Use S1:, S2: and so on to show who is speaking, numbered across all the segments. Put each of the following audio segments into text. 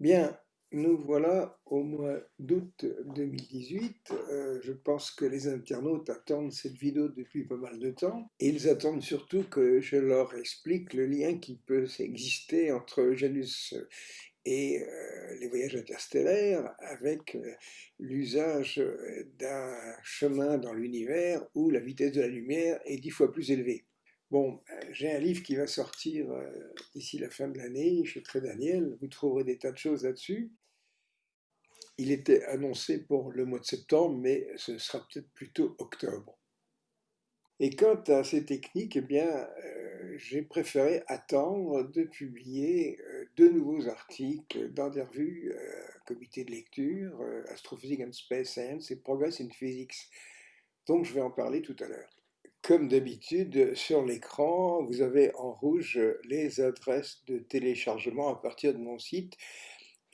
S1: Bien, nous voilà au mois d'août 2018. Euh, je pense que les internautes attendent cette vidéo depuis pas mal de temps. Ils attendent surtout que je leur explique le lien qui peut exister entre Janus et euh, les voyages interstellaires avec euh, l'usage d'un chemin dans l'univers où la vitesse de la lumière est dix fois plus élevée. Bon, euh, j'ai un livre qui va sortir euh, d'ici la fin de l'année chez Très Daniel. Vous trouverez des tas de choses là-dessus. Il était annoncé pour le mois de septembre, mais ce sera peut-être plutôt octobre. Et quant à ces techniques, eh bien, euh, j'ai préféré attendre de publier deux nouveaux articles dans des revues Comité de lecture, Astrophysics and Space Science et Progress in Physics. Donc je vais en parler tout à l'heure. Comme d'habitude, sur l'écran, vous avez en rouge les adresses de téléchargement à partir de mon site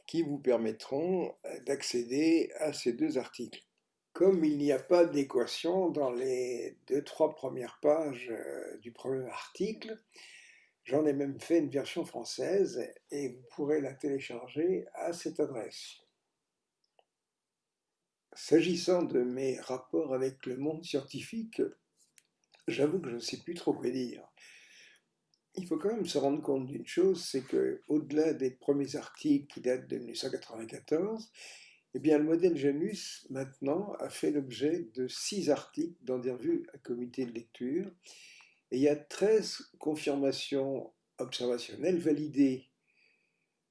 S1: qui vous permettront d'accéder à ces deux articles. Comme il n'y a pas d'équation dans les deux, trois premières pages euh, du premier article, j'en ai même fait une version française et vous pourrez la télécharger à cette adresse. S'agissant de mes rapports avec le monde scientifique, j'avoue que je ne sais plus trop quoi dire. Il faut quand même se rendre compte d'une chose, c'est que au-delà des premiers articles qui datent de 1994, eh bien, le modèle Janus, maintenant, a fait l'objet de six articles dans des revues à comité de lecture, et il y a 13 confirmations observationnelles validées.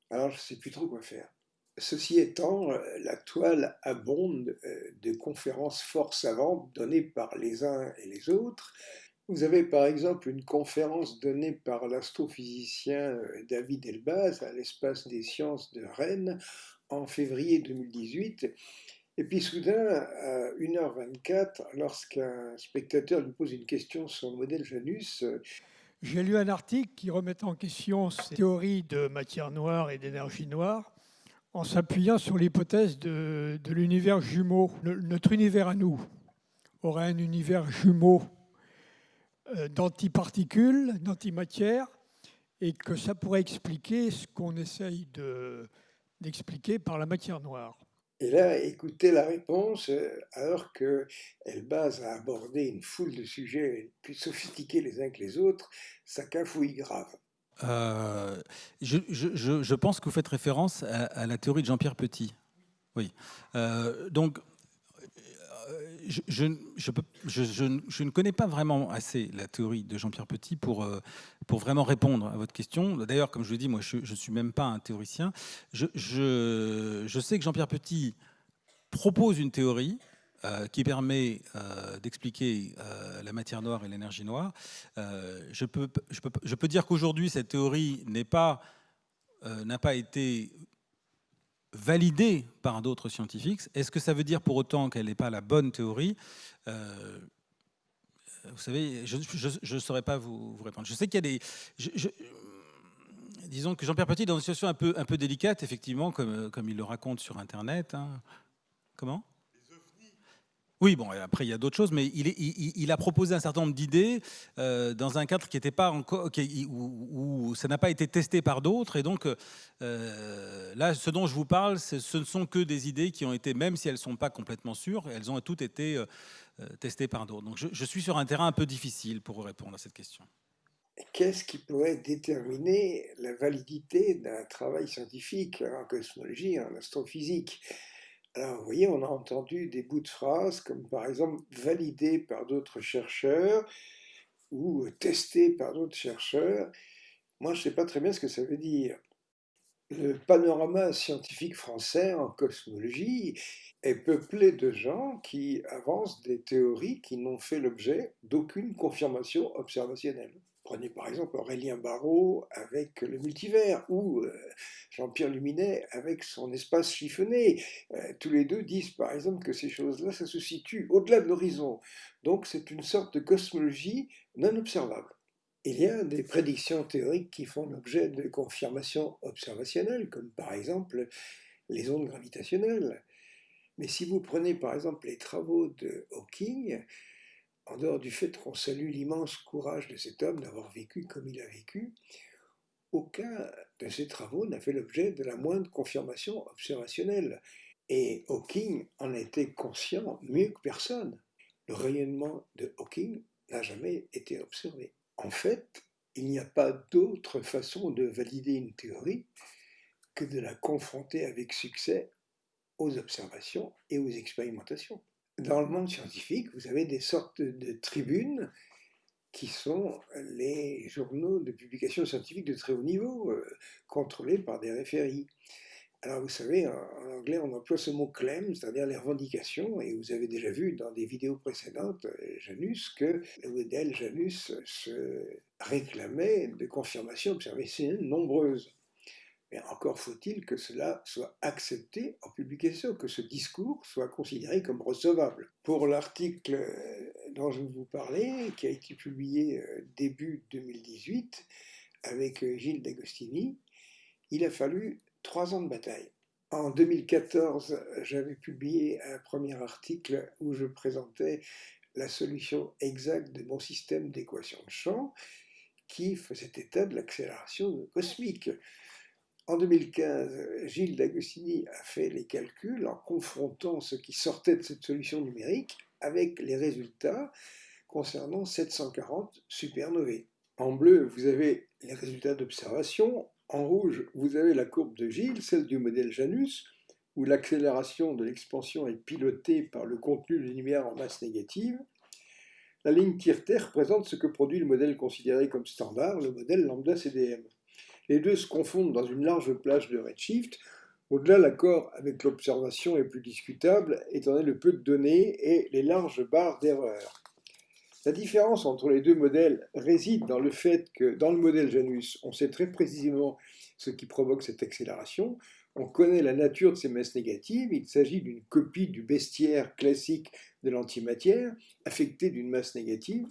S1: Alors, je ne sais plus trop quoi faire. Ceci étant, la toile abonde euh, de conférences fort savantes données par les uns et les autres. Vous avez par exemple une conférence donnée par l'astrophysicien euh, David Elbaz à l'espace des sciences de Rennes en février 2018. Et puis soudain, à 1h24, lorsqu'un spectateur lui pose une question sur le modèle Janus, euh,
S2: j'ai lu un article qui remet en question ces théories de matière noire et d'énergie noire en s'appuyant sur l'hypothèse de, l'univers jumeau. notre univers à nous aurait un univers jumeau euh, d'antiparticules, d'antimatière, et que ça pourrait expliquer ce qu'on essaye d'expliquer par la matière noire.
S1: Et là, écoutez la réponse, euh, alors qu'elle base à aborder une foule de sujets plus sophistiqués les uns que les autres, ça cafouille grave.
S3: Euh, je, pense que vous faites référence à, la théorie de Jean-Pierre Petit. Oui. Euh, donc, euh, je, ne connais pas vraiment assez la théorie de Jean-Pierre Petit pour, pour vraiment répondre à votre question. D'ailleurs, comme je vous dis, moi, je ne suis même pas un théoricien. Je, sais que Jean-Pierre Petit propose une théorie euh, qui permet euh, d'expliquer euh, la matière noire et l'énergie noire. Je peux, dire qu'aujourd'hui, cette théorie n'a pas, été validée par d'autres scientifiques. Est-ce que ça veut dire pour autant qu'elle n'est pas la bonne théorie? Vous savez, je ne saurais pas vous, répondre. Je sais qu'il y a des... disons que Jean-Pierre Petit est dans une situation un peu, délicate, effectivement, comme, comme il le raconte sur Internet. Hein. Comment? Oui, bon, après il y a d'autres choses, mais il, a proposé un certain nombre d'idées euh, dans un cadre qui n'était pas encore, où, ça n'a pas été testé par d'autres, et donc euh, là, ce dont je vous parle, ce ne sont que des idées qui ont été, même si elles ne sont pas complètement sûres, elles ont toutes été euh, testées par d'autres. Donc je, suis sur un terrain un peu difficile pour répondre à cette question.
S1: Qu'est-ce qui pourrait déterminer la validité d'un travail scientifique en cosmologie, en astrophysique? Alors, vous voyez, on a entendu des bouts de phrases comme par exemple validé par d'autres chercheurs ou testé par d'autres chercheurs. Moi, je ne sais pas très bien ce que ça veut dire. Le panorama scientifique français en cosmologie est peuplé de gens qui avancent des théories qui n'ont fait l'objet d'aucune confirmation observationnelle. Prenez par exemple Aurélien Barraud avec le multivers ou euh, Jean-Pierre Luminet avec son espace chiffonné. Euh, tous les deux disent par exemple que ces choses-là, ça se situe au-delà de l'horizon. Donc c'est une sorte de cosmologie non observable. Il y a des prédictions théoriques qui font l'objet de confirmations observationnelles, comme par exemple les ondes gravitationnelles. Mais si vous prenez par exemple les travaux de Hawking, en dehors du fait qu'on salue l'immense courage de cet homme d'avoir vécu comme il a vécu, aucun de ces travaux n'a fait l'objet de la moindre confirmation observationnelle. Et Hawking en était conscient mieux que personne. Le rayonnement de Hawking n'a jamais été observé. En fait, il n'y a pas d'autre façon de valider une théorie que de la confronter avec succès aux observations et aux expérimentations. Dans le monde scientifique, vous avez des sortes de tribunes qui sont les journaux de publication scientifique de très haut niveau, euh, contrôlés par des référies. Alors vous savez, en, anglais, on emploie ce mot claim, c'est-à-dire les revendications, et vous avez déjà vu dans des vidéos précédentes, euh, Janus, que le modèle Janus se réclamait de confirmations observationnelles nombreuses. Mais encore faut-il que cela soit accepté en publication, que ce discours soit considéré comme recevable. Pour l'article dont je vous parler, qui a été publié euh, début 2018 avec euh, Gilles D'Agostini, il a fallu trois ans de bataille. En 2014, j'avais publié un premier article où je présentais la solution exacte de mon système d'équation de champ qui faisait état de l'accélération cosmique. En 2015, Gilles D'Agostini a fait les calculs en confrontant ce qui sortait de cette solution numérique avec les résultats concernant 740 supernovae. En bleu, vous avez les résultats d'observation. En rouge, vous avez la courbe de Gilles, celle du modèle Janus, où l'accélération de l'expansion est pilotée par le contenu de lumière en masse négative. La ligne tire-terre représente ce que produit le modèle considéré comme standard, le modèle lambda CDM. Les deux se confondent dans une large plage de redshift. Au-delà, l'accord avec l'observation est plus discutable, étant donné le peu de données et les larges barres d'erreur. La différence entre les deux modèles réside dans le fait que dans le modèle Janus, on sait très précisément ce qui provoque cette accélération, on connaît la nature de ces masses négatives, il s'agit d'une copie du bestiaire classique de l'antimatière, affectée d'une masse négative,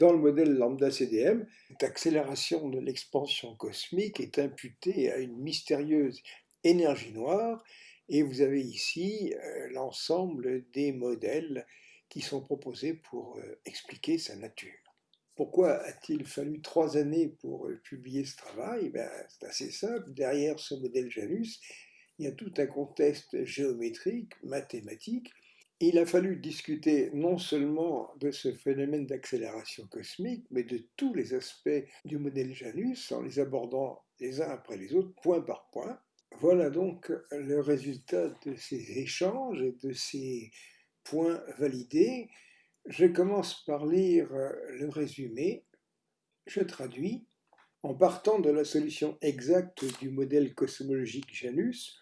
S1: dans le modèle lambda CDM, cette accélération de l'expansion cosmique est imputée à une mystérieuse énergie noire, et vous avez ici euh, l'ensemble des modèles qui sont proposés pour euh, expliquer sa nature. Pourquoi a-t-il fallu trois années pour euh, publier ce travail? Ben, C'est assez simple. Derrière ce modèle Janus, il y a tout un contexte géométrique, mathématique, il a fallu discuter non seulement de ce phénomène d'accélération cosmique, mais de tous les aspects du modèle Janus en les abordant les uns après les autres, point par point. Voilà donc le résultat de ces échanges et de ces points validés. Je commence par lire le résumé. Je traduis. En partant de la solution exacte du modèle cosmologique Janus,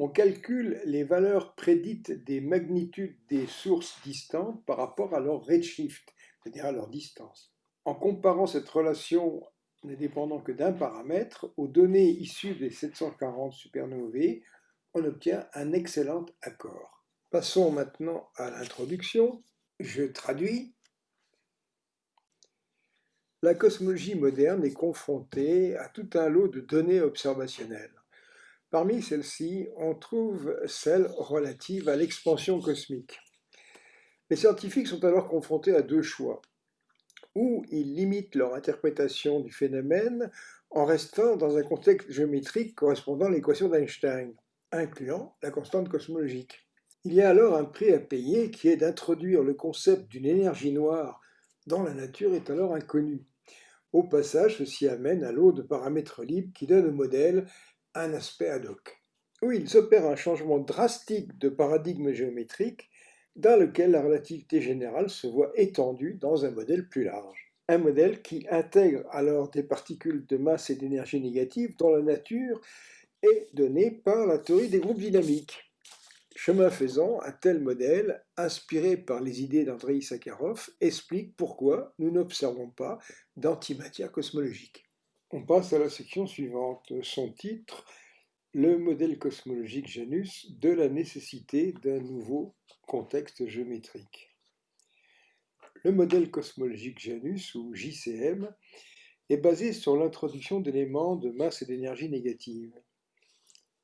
S1: on calcule les valeurs prédites des magnitudes des sources distantes par rapport à leur redshift, c'est-à-dire à leur distance. En comparant cette relation ne dépendant que d'un paramètre aux données issues des 740 supernovae, on obtient un excellent accord. Passons maintenant à l'introduction. Je traduis. La cosmologie moderne est confrontée à tout un lot de données observationnelles. Parmi celles-ci, on trouve celles relatives à l'expansion cosmique. Les scientifiques sont alors confrontés à deux choix. Ou ils limitent leur interprétation du phénomène en restant dans un contexte géométrique correspondant à l'équation d'Einstein, incluant la constante cosmologique. Il y a alors un prix à payer qui est d'introduire le concept d'une énergie noire dans la nature est alors inconnu. Au passage, ceci amène à l'eau de paramètres libres qui donne au modèle un aspect ad hoc, où il s'opère un changement drastique de paradigme géométrique dans lequel la relativité générale se voit étendue dans un modèle plus large. Un modèle qui intègre alors des particules de masse et d'énergie négative dont la nature est donnée par la théorie des groupes dynamiques. Chemin faisant, un tel modèle, inspiré par les idées d'Andrei Sakharov, explique pourquoi nous n'observons pas d'antimatière cosmologique. On passe à la section suivante. Son titre, Le modèle cosmologique Janus de la nécessité d'un nouveau contexte géométrique. Le modèle cosmologique Janus, ou JCM, est basé sur l'introduction d'éléments de masse et d'énergie négative.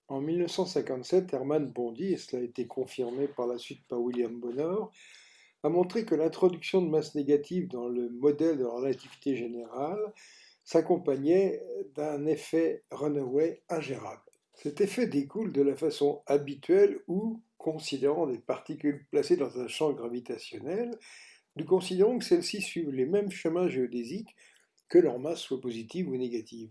S1: En 1957, Hermann Bondi, et cela a été confirmé par la suite par William Bonor, a montré que l'introduction de masse négative dans le modèle de la relativité générale s'accompagnait d'un effet runaway ingérable. Cet effet découle de la façon habituelle où, considérant des particules placées dans un champ gravitationnel, nous considérons que celles-ci suivent les mêmes chemins géodésiques que leur masse soit positive ou négative.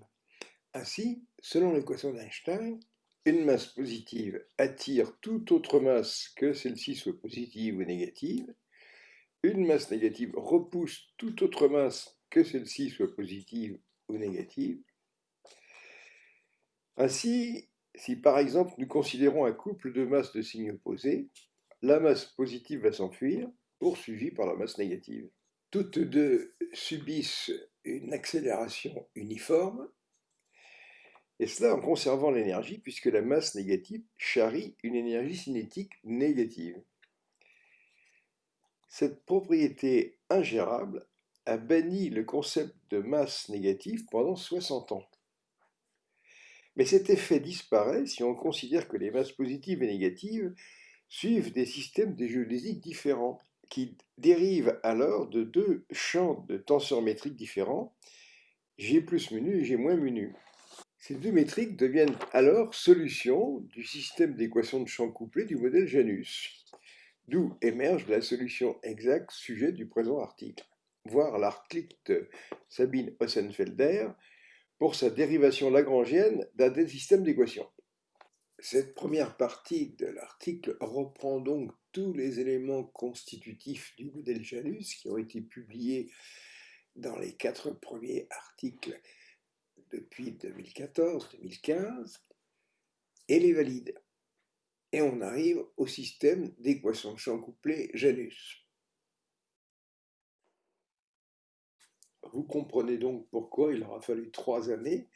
S1: Ainsi, selon l'équation d'Einstein, une masse positive attire toute autre masse que celle-ci soit positive ou négative. Une masse négative repousse toute autre masse que celle-ci soit positive ou négative. Ainsi, si par exemple nous considérons un couple de masses de signes opposés, la masse positive va s'enfuir, poursuivie par la masse négative. Toutes deux subissent une accélération uniforme, et cela en conservant l'énergie, puisque la masse négative charrie une énergie cinétique négative. Cette propriété ingérable a banni le concept de masse négative pendant 60 ans. Mais cet effet disparaît si on considère que les masses positives et négatives suivent des systèmes de géodésiques différents, qui dérivent alors de deux champs de tenseurs métriques différents, G plus mu et G moins mu Ces deux métriques deviennent alors solutions du système d'équations de champs couplés du modèle Janus, d'où émerge la solution exacte sujet du présent article, voir l'article de Sabine Ossenfelder pour sa dérivation lagrangienne d'un des systèmes d'équations. Cette première partie de l'article reprend donc tous les éléments constitutifs du modèle Janus qui ont été publiés dans les quatre premiers articles depuis 2014-2015 et les valide. Et on arrive au système d'équations de champ couplé Janus. Vous comprenez donc pourquoi il aura fallu trois années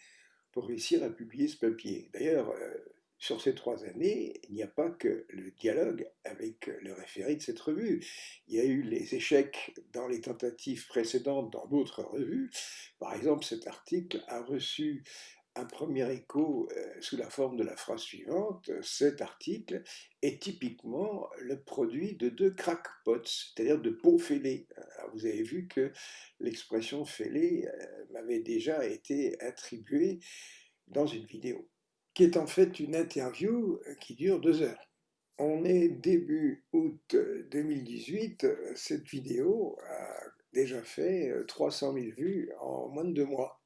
S1: pour réussir à publier ce papier. D'ailleurs, euh, sur ces trois années, il n'y a pas que le dialogue avec le référé de cette revue. Il y a eu les échecs dans les tentatives précédentes dans d'autres revues. Par exemple, cet article a reçu un premier écho euh, sous la forme de la phrase suivante. Cet article est typiquement le produit de deux crackpots, c'est-à-dire de pots fêlés. vous avez vu que l'expression fêlée euh, m'avait déjà été attribuée dans une vidéo qui est en fait une interview euh, qui dure deux heures. On est début août 2018, euh, cette vidéo a déjà fait 300 euh, 000 vues en moins de deux mois.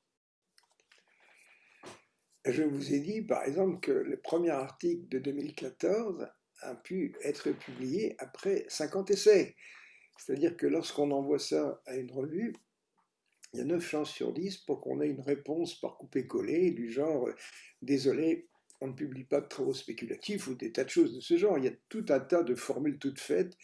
S1: Je vous ai dit par exemple que le premier article de 2014 a pu être publié après 50 essais. C'est-à-dire que lorsqu'on envoie ça à une revue, il y a 9 chances sur 10 pour qu'on ait une réponse par coupé-collé du genre euh, désolé, on ne publie pas de travaux spéculatifs ou des tas de choses de ce genre. Il y a tout un tas de formules toutes faites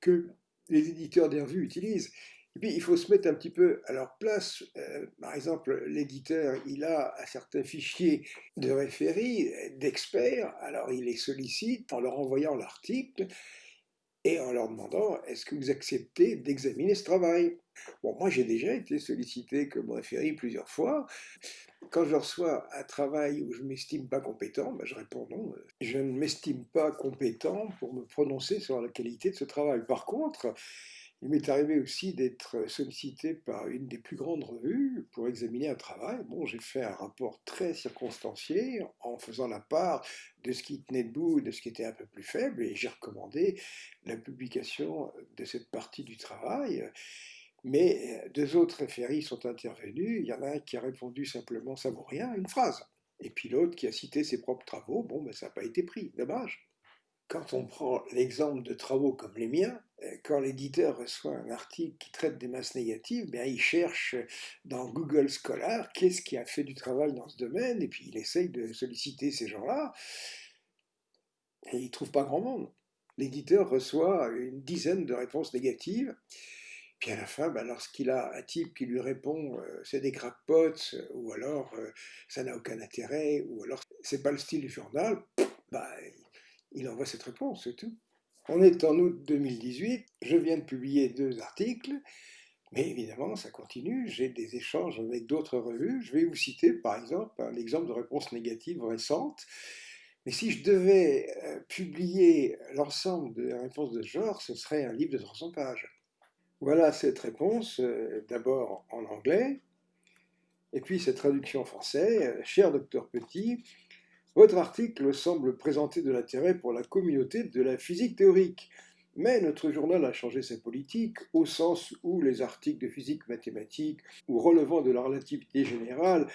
S1: que les éditeurs des revues utilisent. Et puis, il faut se mettre un petit peu à leur place. Euh, par exemple, l'éditeur, il a un certain fichier de référies, d'experts, alors il les sollicite en leur envoyant l'article et en leur demandant est-ce que vous acceptez d'examiner ce travail? Bon, moi j'ai déjà été sollicité comme référé plusieurs fois. Quand je reçois un travail où je ne m'estime pas compétent, ben je réponds non. Je ne m'estime pas compétent pour me prononcer sur la qualité de ce travail. Par contre, il m'est arrivé aussi d'être sollicité par une des plus grandes revues pour examiner un travail. Bon, j'ai fait un rapport très circonstancié en faisant la part de ce qui tenait debout et de ce qui était un peu plus faible, et j'ai recommandé la publication de cette partie du travail. Mais deux autres référis sont intervenus. Il y en a un qui a répondu simplement ça vaut rien, une phrase. Et puis l'autre qui a cité ses propres travaux. Bon, ben, ça n'a pas été pris. Dommage quand on prend l'exemple de travaux comme les miens, euh, quand l'éditeur reçoit un article qui traite des masses négatives, bien, il cherche dans Google Scholar qu'est-ce qui a fait du travail dans ce domaine, et puis il essaye de solliciter ces gens-là, et il ne trouve pas grand monde. L'éditeur reçoit une dizaine de réponses négatives, puis à la fin, ben, lorsqu'il a un type qui lui répond euh, c'est des crackpots, ou alors euh, ça n'a aucun intérêt, ou alors c'est pas le style du journal, bah, il envoie cette réponse, c'est tout. On est en août 2018, je viens de publier deux articles, mais évidemment, ça continue, j'ai des échanges avec d'autres revues. Je vais vous citer, par exemple, un exemple de réponse négative récente. Mais si je devais euh, publier l'ensemble des réponses de ce genre, ce serait un livre de 300 pages. Voilà cette réponse, euh, d'abord en anglais, Et puis cette traduction en français, cher docteur Petit, votre article semble présenter de l'intérêt pour la communauté de la physique théorique. Mais notre journal a changé sa politique au sens où les articles de physique mathématique ou relevant de la relativité générale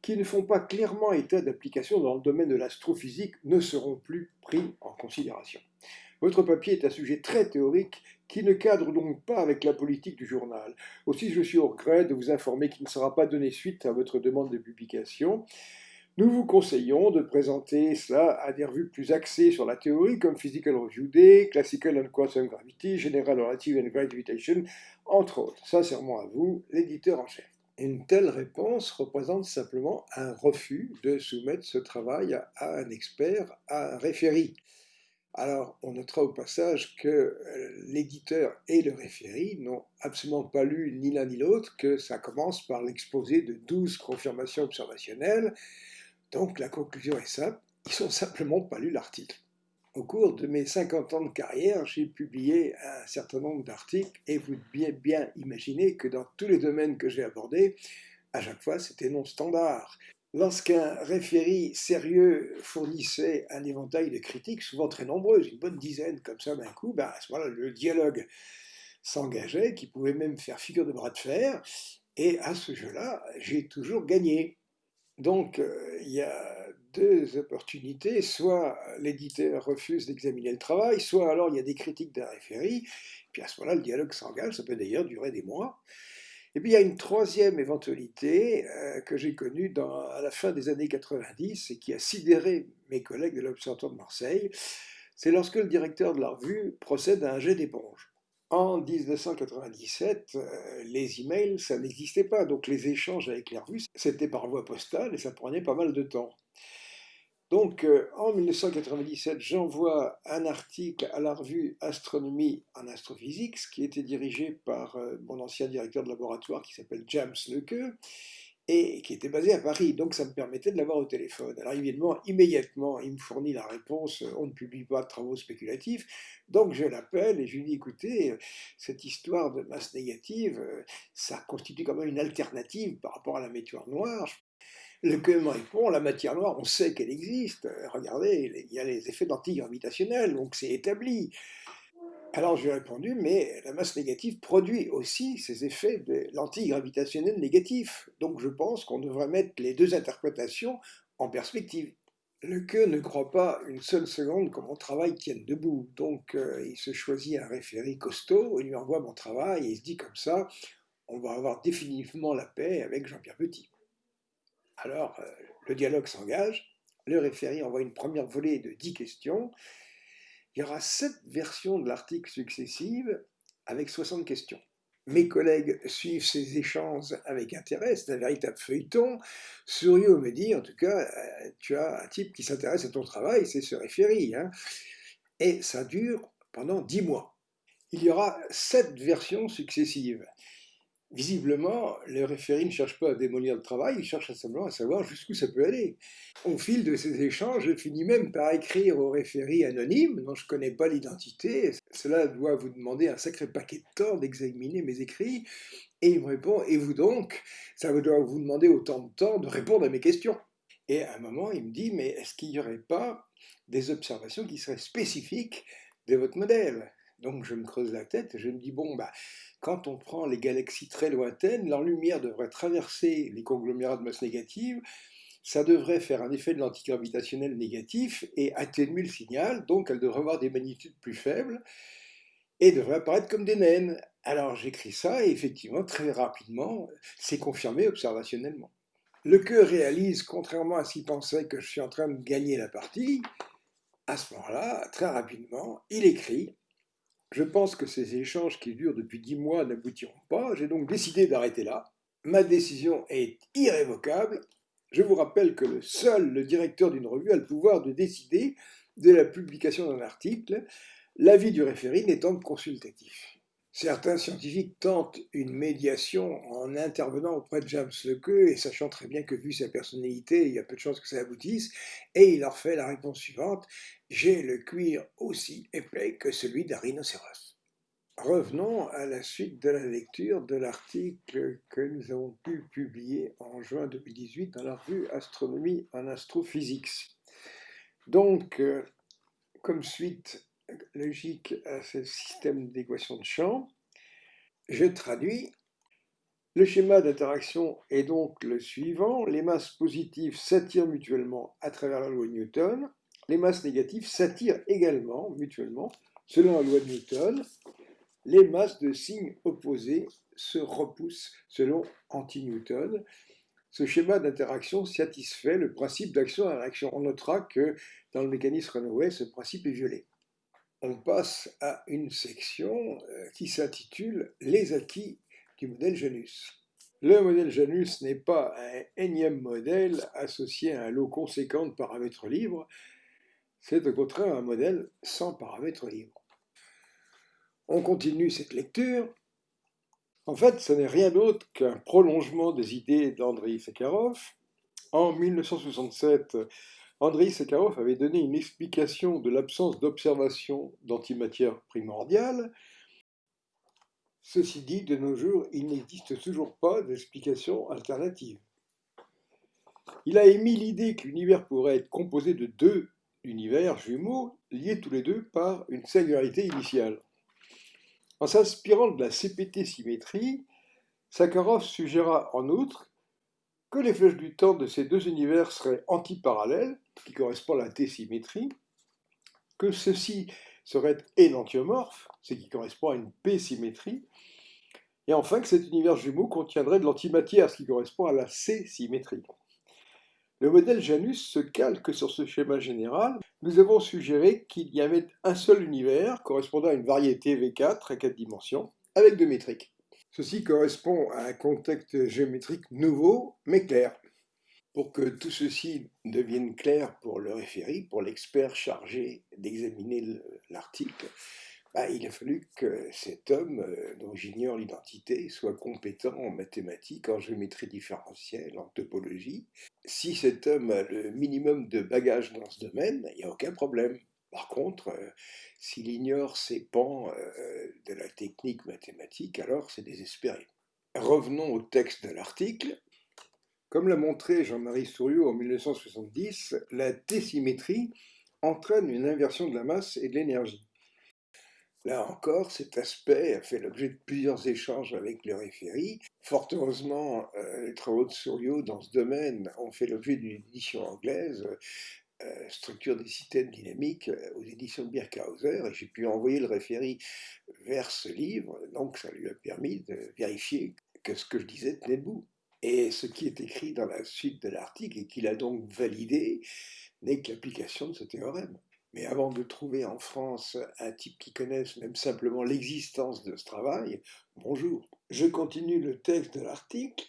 S1: qui ne font pas clairement état d'application dans le domaine de l'astrophysique ne seront plus pris en considération. Votre papier est un sujet très théorique qui ne cadre donc pas avec la politique du journal. Aussi, je suis au regret de vous informer qu'il ne sera pas donné suite à votre demande de publication. Nous vous conseillons de présenter cela à des revues plus axées sur la théorie comme Physical Review Day, Classical and Quantum Gravity, General Relative and Gravitation, entre autres. Sincèrement à vous, l'éditeur en chef. Une telle réponse représente simplement un refus de soumettre ce travail à un expert, à un référé. Alors, on notera au passage que euh, l'éditeur et le référé n'ont absolument pas lu ni l'un ni l'autre, que ça commence par l'exposé de 12 confirmations observationnelles, donc la conclusion est simple, ils n'ont simplement pas lu l'article. Au cours de mes 50 ans de carrière, j'ai publié un certain nombre d'articles et vous devez bien imaginer que dans tous les domaines que j'ai abordés, à chaque fois c'était non standard. Lorsqu'un référé sérieux fournissait un éventail de critiques, souvent très nombreuses, une bonne dizaine comme ça d'un coup, ben à le dialogue s'engageait, qui pouvait même faire figure de bras de fer, et à ce jeu-là, j'ai toujours gagné. Donc, euh, il y a deux opportunités. Soit l'éditeur refuse d'examiner le travail, soit alors il y a des critiques d'un référé, puis à ce moment-là, le dialogue s'engage, ça peut d'ailleurs durer des mois. Et puis il y a une troisième éventualité euh, que j'ai connue à la fin des années 90 et qui a sidéré mes collègues de l'Observatoire de Marseille, c'est lorsque le directeur de la revue procède à un jet d'éponge. En 1997, euh, les emails, ça n'existait pas, donc les échanges avec les revues, c'était par voie postale et ça prenait pas mal de temps. Donc euh, en 1997, j'envoie un article à la revue Astronomie en astrophysique, qui était dirigé par euh, mon ancien directeur de laboratoire qui s'appelle James Lequeux, et qui était basé à Paris, donc ça me permettait de l'avoir au téléphone. Alors évidemment, immédiatement, il me fournit la réponse, euh, on ne publie pas de travaux spéculatifs, donc je l'appelle et je lui dis, écoutez, euh, cette histoire de masse négative, euh, ça constitue quand même une alternative par rapport à la matière noire. Le que me répond, la matière noire, on sait qu'elle existe, regardez, il y a les effets d'antigravitationnel, donc c'est établi. Alors j'ai répondu, mais la masse négative produit aussi ces effets de l'antigravitationnel négatif. Donc je pense qu'on devrait mettre les deux interprétations en perspective. Le que ne croit pas une seule seconde que mon travail tienne debout. Donc euh, il se choisit un référé costaud, il lui envoie mon travail et il se dit comme ça, on va avoir définitivement la paix avec Jean-Pierre Petit. Alors euh, le dialogue s'engage, le référé envoie une première volée de 10 questions, il y aura sept versions de l'article successives avec 60 questions. Mes collègues suivent ces échanges avec intérêt, c'est un véritable feuilleton. Sourieux me dit, en tout cas, euh, tu as un type qui s'intéresse à ton travail, c'est ce référé. Hein. Et ça dure pendant dix mois. Il y aura sept versions successives. Visiblement, le référé ne cherche pas à démolir le travail, il cherche simplement à savoir jusqu'où ça peut aller. Au fil de ces échanges, je finis même par écrire au référé anonyme, dont je ne connais pas l'identité. Cela doit vous demander un sacré paquet de temps d'examiner mes écrits. Et il me répond, et vous donc Ça doit vous demander autant de temps de répondre à mes questions. Et à un moment, il me dit, mais est-ce qu'il n'y aurait pas des observations qui seraient spécifiques de votre modèle? Donc je me creuse la tête et je me dis, bon, bah, quand on prend les galaxies très lointaines, leur lumière devrait traverser les conglomérats de masse négative, ça devrait faire un effet de l'antigravitationnel négatif et atténuer le signal, donc elle devrait avoir des magnitudes plus faibles et devrait apparaître comme des naines. Alors j'écris ça et effectivement, très rapidement, c'est confirmé observationnellement. Le que réalise, contrairement à ce qu'il pensait que je suis en train de gagner la partie, à ce moment-là, très rapidement, il écrit je pense que ces échanges qui durent depuis dix mois n'aboutiront pas. J'ai donc décidé d'arrêter là. Ma décision est irrévocable. Je vous rappelle que le seul le directeur d'une revue a le pouvoir de décider de la publication d'un article, l'avis du référé n'étant consultatif. Certains scientifiques tentent une médiation en intervenant auprès de James Lequeux et sachant très bien que vu sa personnalité, il y a peu de chances que ça aboutisse, et il leur fait la réponse suivante « J'ai le cuir aussi épais que celui d'un rhinocéros ». Revenons à la suite de la lecture de l'article que nous avons pu publier en juin 2018 dans la revue Astronomie en Astrophysics. Donc, euh, comme suite logique à ce système d'équation de champ, je traduis. Le schéma d'interaction est donc le suivant. Les masses positives s'attirent mutuellement à travers la loi de Newton. Les masses négatives s'attirent également mutuellement selon la loi de Newton les masses de signes opposés se repoussent selon anti-Newton. Ce schéma d'interaction satisfait le principe d'action à réaction. On notera que dans le mécanisme Runaway, ce principe est violé. On passe à une section euh, qui s'intitule Les acquis du modèle Janus. Le modèle Janus n'est pas un énième modèle associé à un lot conséquent de paramètres libres, c'est au contraire un modèle sans paramètres libres. On continue cette lecture. En fait, ce n'est rien d'autre qu'un prolongement des idées d'Andrei Sakharov. En 1967, Andrei Sakharov avait donné une explication de l'absence d'observation d'antimatière primordiale. Ceci dit, de nos jours, il n'existe toujours pas d'explication alternative. Il a émis l'idée que l'univers pourrait être composé de deux univers jumeaux liés tous les deux par une singularité initiale. En s'inspirant de la CPT-symétrie, Sakharov suggéra en outre que les flèches du temps de ces deux univers seraient antiparallèles, qui correspond à la T-symétrie, que ceux-ci seraient ce qui correspond à une P-symétrie, et enfin que cet univers jumeau contiendrait de l'antimatière, ce qui correspond à la C-symétrie. Le modèle Janus se calque sur ce schéma général. Nous avons suggéré qu'il y avait un seul univers correspondant à une variété V4 à 4 dimensions avec deux métriques. Ceci correspond à un contexte géométrique nouveau mais clair. Pour que tout ceci devienne clair pour le référé, pour l'expert chargé d'examiner l'article, bah, il a fallu que cet homme, euh, dont j'ignore l'identité, soit compétent en mathématiques, en géométrie différentielle, en topologie. Si cet homme a le minimum de bagages dans ce domaine, il n'y a aucun problème. Par contre, euh, s'il ignore ces pans euh, de la technique mathématique, alors c'est désespéré. Revenons au texte de l'article. Comme l'a montré Jean-Marie Souriau en 1970, la T-symétrie entraîne une inversion de la masse et de l'énergie. Là encore, cet aspect a fait l'objet de plusieurs échanges avec le référé. Fort heureusement, euh, les travaux de Souriau dans ce domaine ont fait l'objet d'une édition anglaise, euh, Structure des systèmes dynamiques, euh, aux éditions de Birkhauser, et j'ai pu envoyer le référé vers ce livre, donc ça lui a permis de vérifier que ce que je disais tenait debout. Et ce qui est écrit dans la suite de l'article, et qu'il a donc validé, n'est que l'application de ce théorème. Mais avant de trouver en France un type qui connaisse même simplement l'existence de ce travail, bonjour. Je continue le texte de l'article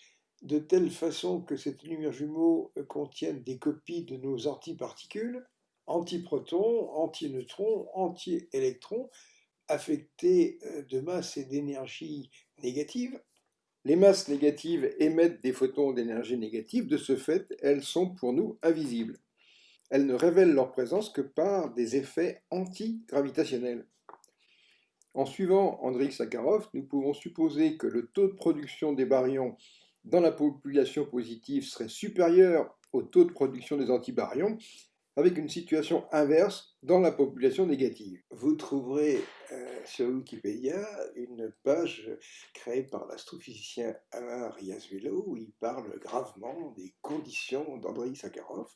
S1: de telle façon que cet univers jumeau contienne des copies de nos antiparticules, antiprotons, antineutrons, anti-électrons, affectés euh, de masse et d'énergie négative. Les masses négatives émettent des photons d'énergie négative, de ce fait, elles sont pour nous invisibles elles ne révèlent leur présence que par des effets antigravitationnels. En suivant Andrei Sakharov, nous pouvons supposer que le taux de production des baryons dans la population positive serait supérieur au taux de production des antibaryons, avec une situation inverse dans la population négative. Vous trouverez euh, sur Wikipédia une page créée par l'astrophysicien Alain Riazuelo où il parle gravement des conditions d'Andrei Sakharov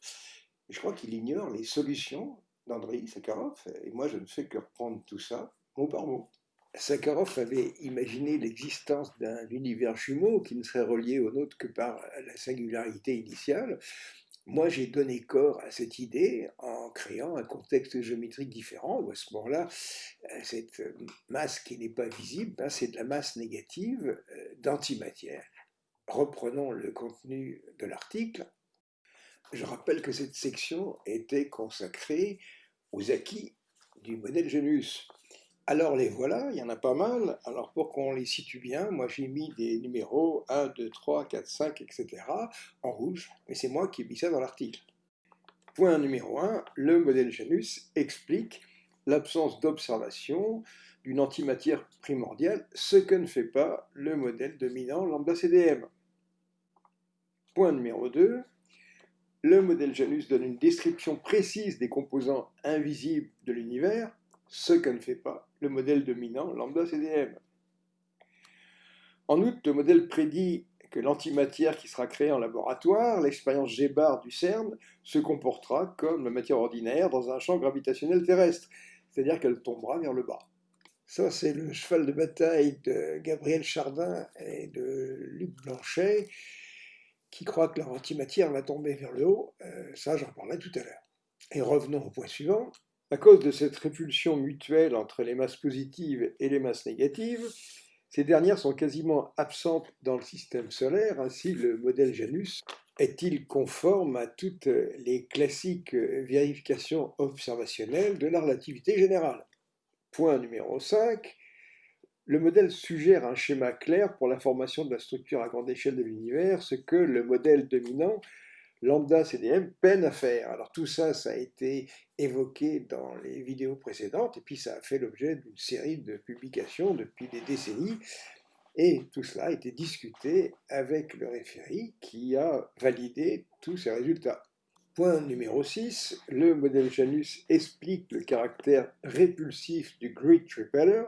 S1: je crois qu'il ignore les solutions d'Andrei Sakharov, et moi je ne fais que reprendre tout ça mot par mot. Sakharov avait imaginé l'existence d'un univers jumeau qui ne serait relié au nôtre que par la singularité initiale. Moi, j'ai donné corps à cette idée en créant un contexte géométrique différent, où à ce moment-là, cette masse qui n'est pas visible, ben, c'est de la masse négative euh, d'antimatière. Reprenons le contenu de l'article. Je rappelle que cette section était consacrée aux acquis du modèle Janus. Alors les voilà, il y en a pas mal. Alors pour qu'on les situe bien, moi j'ai mis des numéros 1, 2, 3, 4, 5, etc. en rouge, mais c'est moi qui ai mis ça dans l'article. Point numéro 1, le modèle Janus explique l'absence d'observation d'une antimatière primordiale, ce que ne fait pas le modèle dominant lambda CDM. Point numéro 2, le modèle Janus donne une description précise des composants invisibles de l'univers, ce que ne fait pas le modèle dominant lambda CDM. En outre, le modèle prédit que l'antimatière qui sera créée en laboratoire, l'expérience G-bar du CERN, se comportera comme la matière ordinaire dans un champ gravitationnel terrestre, c'est-à-dire qu'elle tombera vers le bas. Ça, c'est le cheval de bataille de Gabriel Chardin et de Luc Blanchet, qui croient que leur antimatière va tomber vers le haut. Euh, ça, j'en parlerai tout à l'heure. Et revenons au point suivant. À cause de cette répulsion mutuelle entre les masses positives et les masses négatives, ces dernières sont quasiment absentes dans le système solaire, ainsi le modèle Janus est-il conforme à toutes les classiques vérifications observationnelles de la relativité générale? Point numéro 5. Le modèle suggère un schéma clair pour la formation de la structure à grande échelle de l'univers, ce que le modèle dominant lambda CDM peine à faire. Alors tout ça, ça a été évoqué dans les vidéos précédentes, et puis ça a fait l'objet d'une série de publications depuis des décennies, et tout cela a été discuté avec le référé qui a validé tous ces résultats. Point numéro 6, le modèle Janus explique le caractère répulsif du Great Repeller,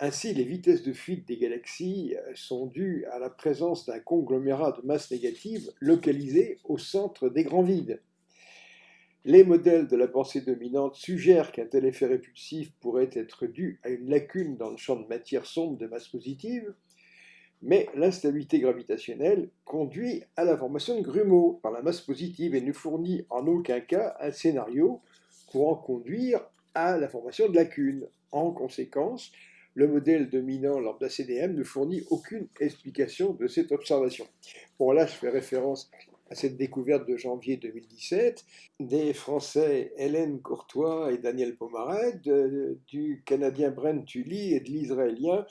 S1: ainsi, les vitesses de fuite des galaxies euh, sont dues à la présence d'un conglomérat de masse négative localisé au centre des grands vides. Les modèles de la pensée dominante suggèrent qu'un tel effet répulsif pourrait être dû à une lacune dans le champ de matière sombre de masse positive, mais l'instabilité gravitationnelle conduit à la formation de grumeaux par la masse positive et ne fournit en aucun cas un scénario pour en conduire à la formation de lacunes. En conséquence, le modèle dominant lambda CDM ne fournit aucune explication de cette observation. Bon, là, je fais référence à cette découverte de janvier 2017 des Français Hélène Courtois et Daniel Pomaret, du Canadien Brent Tully et de l'Israélien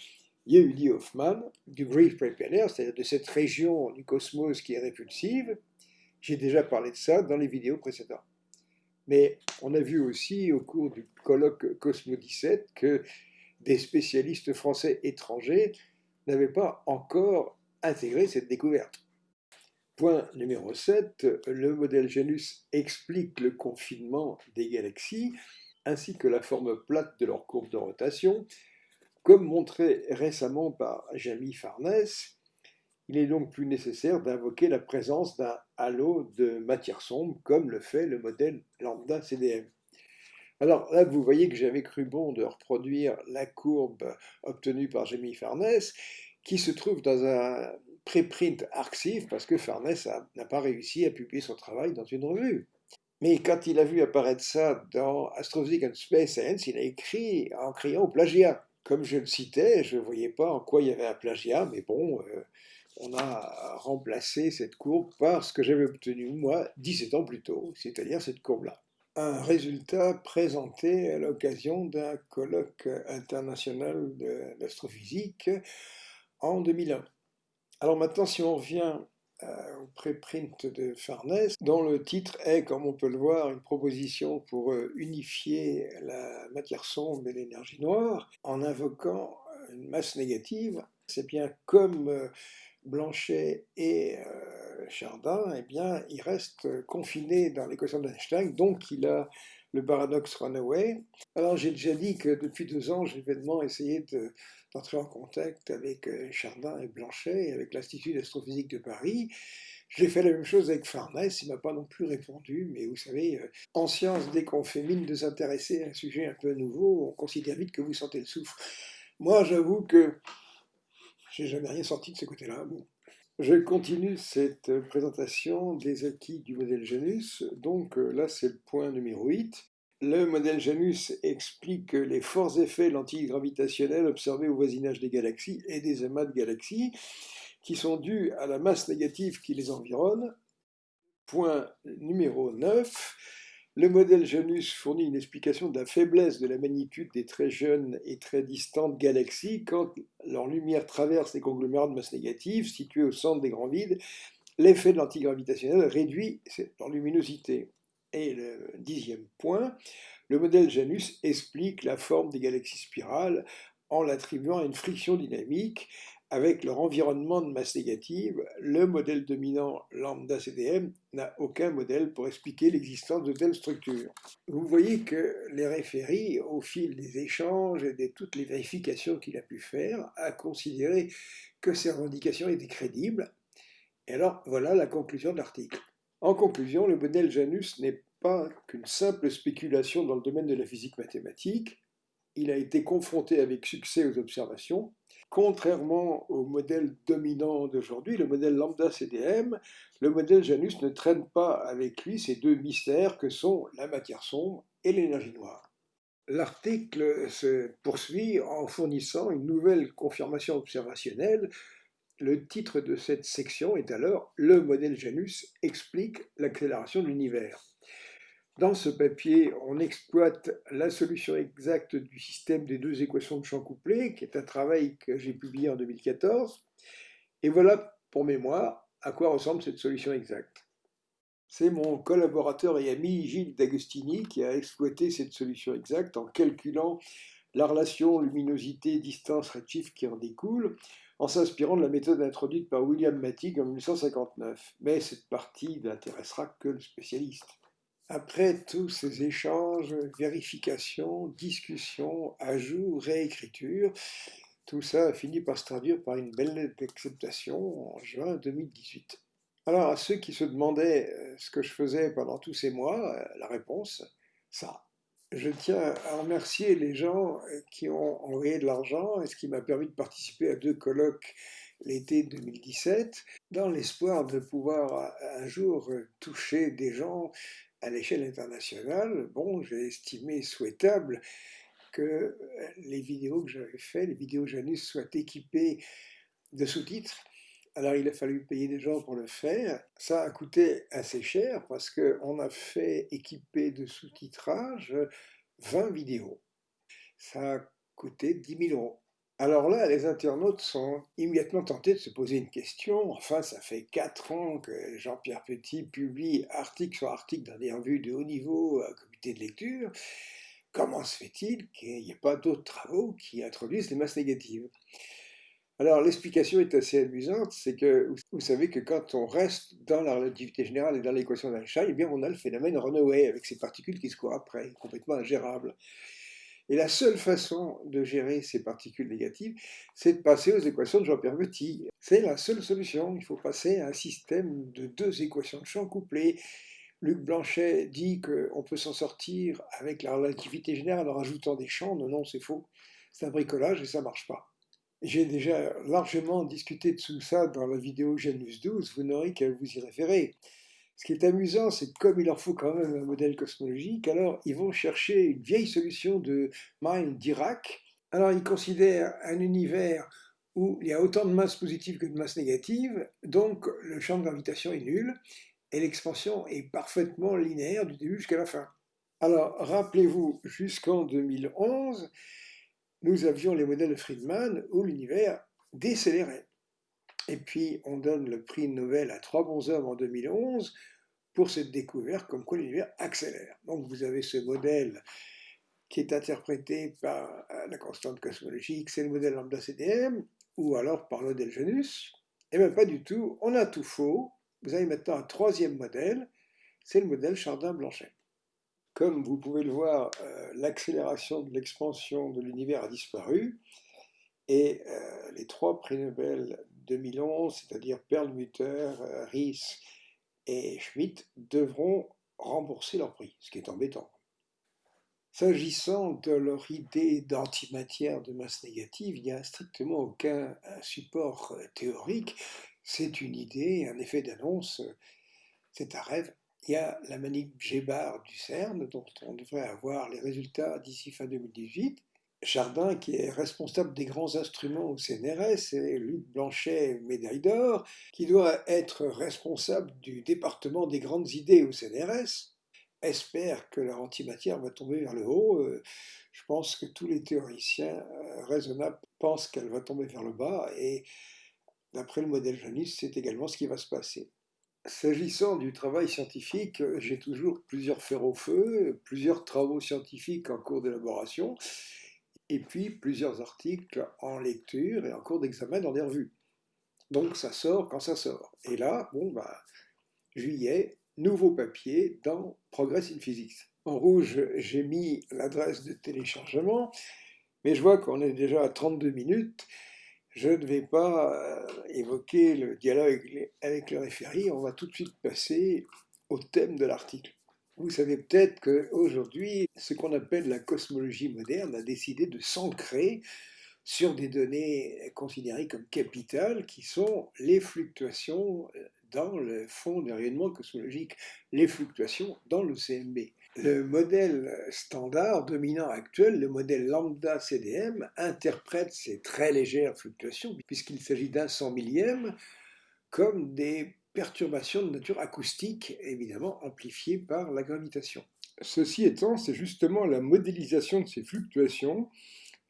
S1: Yehudi Hoffman, du Great Preparer, c'est-à-dire de cette région du cosmos qui est répulsive. J'ai déjà parlé de ça dans les vidéos précédentes. Mais on a vu aussi au cours du colloque Cosmo 17 que des spécialistes français étrangers n'avaient pas encore intégré cette découverte. Point numéro 7, le modèle Janus explique le confinement des galaxies ainsi que la forme plate de leur courbe de rotation. Comme montré récemment par Jamie Farnès, il est donc plus nécessaire d'invoquer la présence d'un halo de matière sombre comme le fait le modèle lambda CDM. Alors là, vous voyez que j'avais cru bon de reproduire la courbe obtenue par Jamie Farnès, qui se trouve dans un préprint arxiv, parce que Farnès n'a pas réussi à publier son travail dans une revue. Mais quand il a vu apparaître ça dans Astrophysics and Space Science, il a écrit en criant au plagiat. Comme je le citais, je ne voyais pas en quoi il y avait un plagiat, mais bon, euh, on a remplacé cette courbe par ce que j'avais obtenu, moi, 17 ans plus tôt, c'est-à-dire cette courbe-là un résultat présenté à l'occasion d'un colloque international d'astrophysique en 2001. Alors maintenant, si on revient euh, au préprint de Farnès, dont le titre est, comme on peut le voir, une proposition pour euh, unifier la matière sombre et l'énergie noire en invoquant une masse négative, c'est bien comme euh, Blanchet et Chardin, eh bien, il reste confiné dans l'équation d'Einstein, donc il a le paradoxe runaway. Alors j'ai déjà dit que depuis deux ans, j'ai vainement essayé d'entrer en contact avec euh, Chardin et Blanchet et avec l'Institut d'astrophysique de Paris. J'ai fait la même chose avec Farnès, il m'a pas non plus répondu, mais vous savez, euh, en science, dès qu'on fait mine de s'intéresser à un sujet un peu nouveau, on considère vite que vous sentez le souffle. Moi, j'avoue que j'ai jamais rien senti de ce côté-là. Je continue cette présentation des acquis du modèle Janus. Donc euh, là, c'est le point numéro 8. Le modèle Janus explique les forts effets lentilles observés au voisinage des galaxies et des amas de galaxies qui sont dus à la masse négative qui les environne. Point numéro 9. Le modèle Janus fournit une explication de la faiblesse de la magnitude des très jeunes et très distantes galaxies quand leur lumière traverse les conglomérats de masse négative situés au centre des grands vides. L'effet de l'antigravitationnel réduit leur luminosité. Et le dixième point, le modèle Janus explique la forme des galaxies spirales en l'attribuant à une friction dynamique avec leur environnement de masse négative, le modèle dominant lambda CDM n'a aucun modèle pour expliquer l'existence de telles structures. Vous voyez que les référies, au fil des échanges et de toutes les vérifications qu'il a pu faire, a considéré que ces revendications étaient crédibles. Et alors, voilà la conclusion de l'article. En conclusion, le modèle Janus n'est pas qu'une simple spéculation dans le domaine de la physique mathématique. Il a été confronté avec succès aux observations Contrairement au modèle dominant d'aujourd'hui, le modèle lambda CDM, le modèle Janus ne traîne pas avec lui ces deux mystères que sont la matière sombre et l'énergie noire. L'article se poursuit en fournissant une nouvelle confirmation observationnelle. Le titre de cette section est alors Le modèle Janus explique l'accélération de l'univers. Dans ce papier, on exploite la solution exacte du système des deux équations de champ couplé, qui est un travail que j'ai publié en 2014. Et voilà, pour mémoire, à quoi ressemble cette solution exacte. C'est mon collaborateur et ami Gilles D'Agostini qui a exploité cette solution exacte en calculant la relation luminosité-distance redshift qui en découle, en s'inspirant de la méthode introduite par William Mattig en 1959. Mais cette partie n'intéressera que le spécialiste. Après tous ces échanges, vérifications, discussions, ajouts, réécritures, tout ça a fini par se traduire par une belle lettre d'acceptation en juin 2018. Alors, à ceux qui se demandaient euh, ce que je faisais pendant tous ces mois, euh, la réponse, ça. Je tiens à remercier les gens euh, qui ont envoyé de l'argent et ce qui m'a permis de participer à deux colloques l'été 2017, dans l'espoir de pouvoir un jour toucher des gens à l'échelle internationale, bon, j'ai estimé souhaitable que euh, les vidéos que j'avais faites, les vidéos Janus, soient équipées de sous-titres. Alors il a fallu payer des gens pour le faire. Ça a coûté assez cher parce qu'on a fait équiper de sous-titrage 20 vidéos. Ça a coûté 10 000 euros. Alors là, les internautes sont immédiatement tentés de se poser une question. Enfin, ça fait quatre ans que Jean-Pierre Petit publie article sur article dans des revues de haut niveau à comité de lecture. Comment se fait-il qu'il n'y ait pas d'autres travaux qui introduisent les masses négatives? Alors l'explication est assez amusante, c'est que vous savez que quand on reste dans la relativité générale et dans l'équation d'Einstein, eh bien on a le phénomène Runaway avec ces particules qui se courent après, complètement ingérables. Et la seule façon de gérer ces particules négatives, c'est de passer aux équations de Jean-Pierre Petit. C'est la seule solution. Il faut passer à un système de deux équations de champ couplées. Luc Blanchet dit qu'on peut s'en sortir avec la relativité générale en rajoutant des champs. Non, non, c'est faux. C'est un bricolage et ça ne marche pas. J'ai déjà largement discuté de tout ça dans la vidéo Janus 12, vous n'aurez qu'à vous y référer. Ce qui est amusant, c'est que comme il leur faut quand même un modèle cosmologique, alors ils vont chercher une vieille solution de Mind Dirac. Alors ils considèrent un univers où il y a autant de masse positive que de masse négative, donc le champ de gravitation est nul, et l'expansion est parfaitement linéaire du début jusqu'à la fin. Alors rappelez-vous, jusqu'en 2011, nous avions les modèles de Friedman où l'univers décélérait. Et puis, on donne le prix Nobel à trois bons hommes en 2011 pour cette découverte comme quoi l'univers accélère. Donc, vous avez ce modèle qui est interprété par la constante cosmologique, c'est le modèle lambda CDM, ou alors par le modèle Janus. Eh bien, pas du tout, on a tout faux. Vous avez maintenant un troisième modèle, c'est le modèle Chardin-Blanchet. Comme vous pouvez le voir, euh, l'accélération de l'expansion de l'univers a disparu, et euh, les trois prix Nobel 2011, c'est-à-dire Perlmutter, euh, Ries et Schmidt, devront rembourser leur prix, ce qui est embêtant. S'agissant de leur idée d'antimatière de masse négative, il n'y a strictement aucun support euh, théorique. C'est une idée, un effet d'annonce, c'est un rêve. Il y a la manip G-bar du CERN, dont on devrait avoir les résultats d'ici fin 2018. Chardin, qui est responsable des grands instruments au CNRS, et Luc Blanchet, médaille d'or, qui doit être responsable du département des grandes idées au CNRS, espère que la antimatière va tomber vers le haut. Euh, je pense que tous les théoriciens euh, raisonnables pensent qu'elle va tomber vers le bas, et d'après le modèle Janus, c'est également ce qui va se passer. S'agissant du travail scientifique, j'ai toujours plusieurs fers au feu, plusieurs travaux scientifiques en cours d'élaboration, et puis plusieurs articles en lecture et en cours d'examen dans des revues. Donc ça sort quand ça sort. Et là, bon, bah, juillet, nouveau papier dans Progress in Physics. En rouge, j'ai mis l'adresse de téléchargement, mais je vois qu'on est déjà à 32 minutes. Je ne vais pas euh, évoquer le dialogue avec le référé, on va tout de suite passer au thème de l'article. Vous savez peut-être qu'aujourd'hui, ce qu'on appelle la cosmologie moderne a décidé de s'ancrer sur des données considérées comme capitales, qui sont les fluctuations dans le fond de rayonnement cosmologique, les fluctuations dans le CMB. Le modèle standard dominant actuel, le modèle lambda CDM, interprète ces très légères fluctuations, puisqu'il s'agit d'un cent millième, comme des perturbations de nature acoustique, évidemment amplifiées par la gravitation. Ceci étant, c'est justement la modélisation de ces fluctuations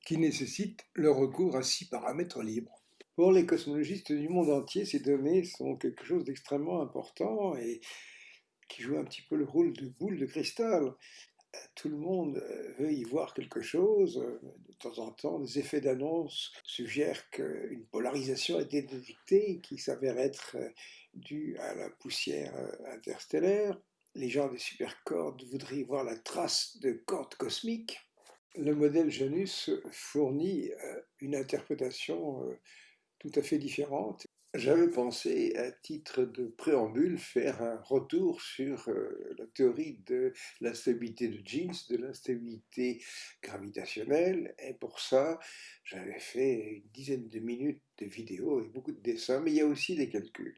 S1: qui nécessite le recours à six paramètres libres. Pour les cosmologistes du monde entier, ces données sont quelque chose d'extrêmement important et qui joue un petit peu le rôle de boule de cristal. Tout le monde euh, veut y voir quelque chose. De temps en temps, des effets d'annonce suggèrent qu'une polarisation a été détectée qui s'avère être euh, due à la poussière euh, interstellaire. Les gens des supercordes voudraient y voir la trace de cordes cosmiques. Le modèle Janus fournit une interprétation tout à fait différente j'avais pensé, à titre de préambule, faire un retour sur euh, la théorie de l'instabilité de Jeans, de l'instabilité gravitationnelle, et pour ça, j'avais fait une dizaine de minutes de vidéos et beaucoup de dessins, mais il y a aussi des calculs.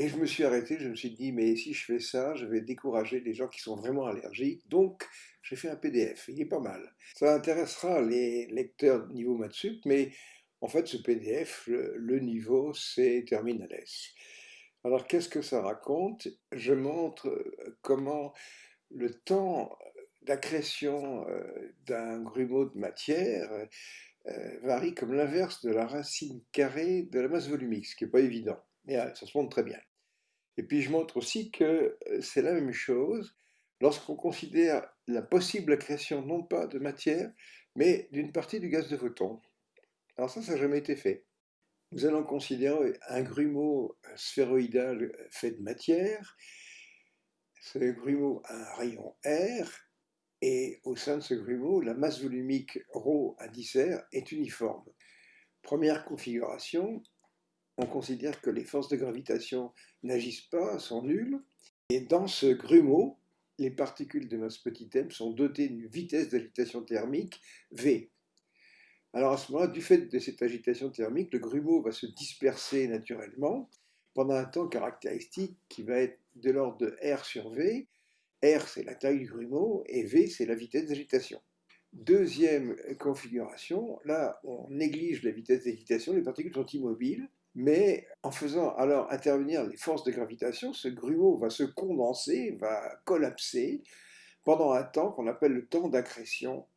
S1: Et je me suis arrêté, je me suis dit, mais si je fais ça, je vais décourager les gens qui sont vraiment allergiques. Donc, j'ai fait un PDF, il est pas mal. Ça intéressera les lecteurs de niveau Matsup, mais en fait, ce PDF, le, niveau, c'est Terminales. Alors, qu'est-ce que ça raconte? Je montre euh, comment le temps d'accrétion euh, d'un grumeau de matière euh, varie comme l'inverse de la racine carrée de la masse volumique, ce qui n'est pas évident, mais ça se montre très bien. Et puis je montre aussi que c'est la même chose lorsqu'on considère la possible accrétion non pas de matière, mais d'une partie du gaz de photon. Alors ça, ça n'a jamais été fait. Nous allons considérer un grumeau sphéroïdal fait de matière. Ce grumeau a un rayon R, et au sein de ce grumeau, la masse volumique ρ indice R est uniforme. Première configuration, on considère que les forces de gravitation n'agissent pas, sont nulles, et dans ce grumeau, les particules de masse petit m sont dotées d'une vitesse d'agitation thermique V. Alors à ce moment-là, du fait de cette agitation thermique, le grumeau va se disperser naturellement pendant un temps caractéristique qui va être de l'ordre de R sur V. R, c'est la taille du grumeau, et V, c'est la vitesse d'agitation. Deuxième configuration, là, on néglige la vitesse d'agitation, les particules sont immobiles, mais en faisant alors intervenir les forces de gravitation, ce grumeau va se condenser, va collapser pendant un temps qu'on appelle le temps d'accrétion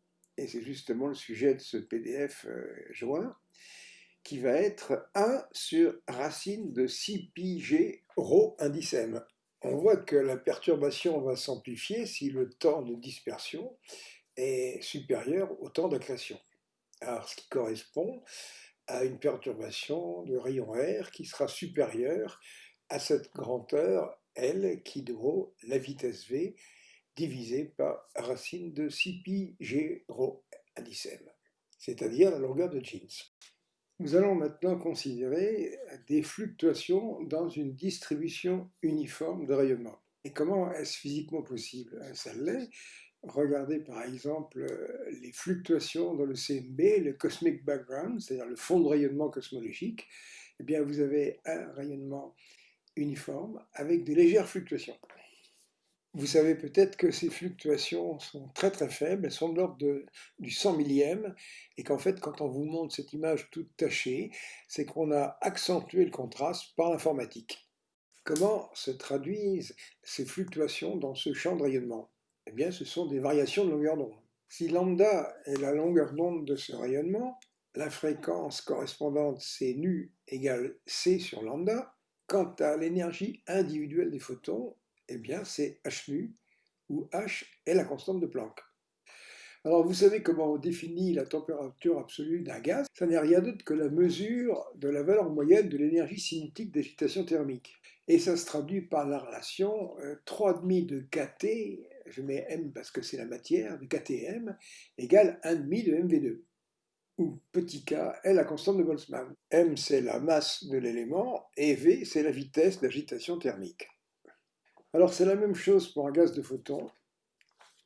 S1: et c'est justement le sujet de ce PDF euh, joint, qui va être 1 sur racine de 6 pi g rho indice m. On voit que la perturbation va s'amplifier si le temps de dispersion est supérieur au temps d'accrétion. Alors, ce qui correspond à une perturbation de rayon R qui sera supérieure à cette grandeur L qui vaut la vitesse V divisé par racine de 6 pi g rho indicem, c'est-à-dire la longueur de Jeans. Nous allons maintenant considérer des fluctuations dans une distribution uniforme de rayonnement. Et comment est-ce physiquement possible? Ça l'est. Regardez par exemple les fluctuations dans le CMB, le Cosmic Background, c'est-à-dire le fond de rayonnement cosmologique. Eh bien, vous avez un rayonnement uniforme avec des légères fluctuations. Vous savez peut-être que ces fluctuations sont très très faibles, elles sont de l'ordre du 100 millième, et qu'en fait, quand on vous montre cette image toute tachée, c'est qu'on a accentué le contraste par l'informatique. Comment se traduisent ces fluctuations dans ce champ de rayonnement? Eh bien, ce sont des variations de longueur d'onde. Si lambda est la longueur d'onde de ce rayonnement, la fréquence correspondante C nu égale C sur lambda, Quant à l'énergie individuelle des photons, eh bien c'est h nu, où h est la constante de Planck. Alors vous savez comment on définit la température absolue d'un gaz? Ça n'est rien d'autre que la mesure de la valeur moyenne de l'énergie cinétique d'agitation thermique. Et ça se traduit par la relation 3,5 euh, de kT, je mets m parce que c'est la matière, de KTM, égale 1,5 de mv2 où petit k est la constante de Boltzmann. m c'est la masse de l'élément et v c'est la vitesse d'agitation thermique. Alors c'est la même chose pour un gaz de photons,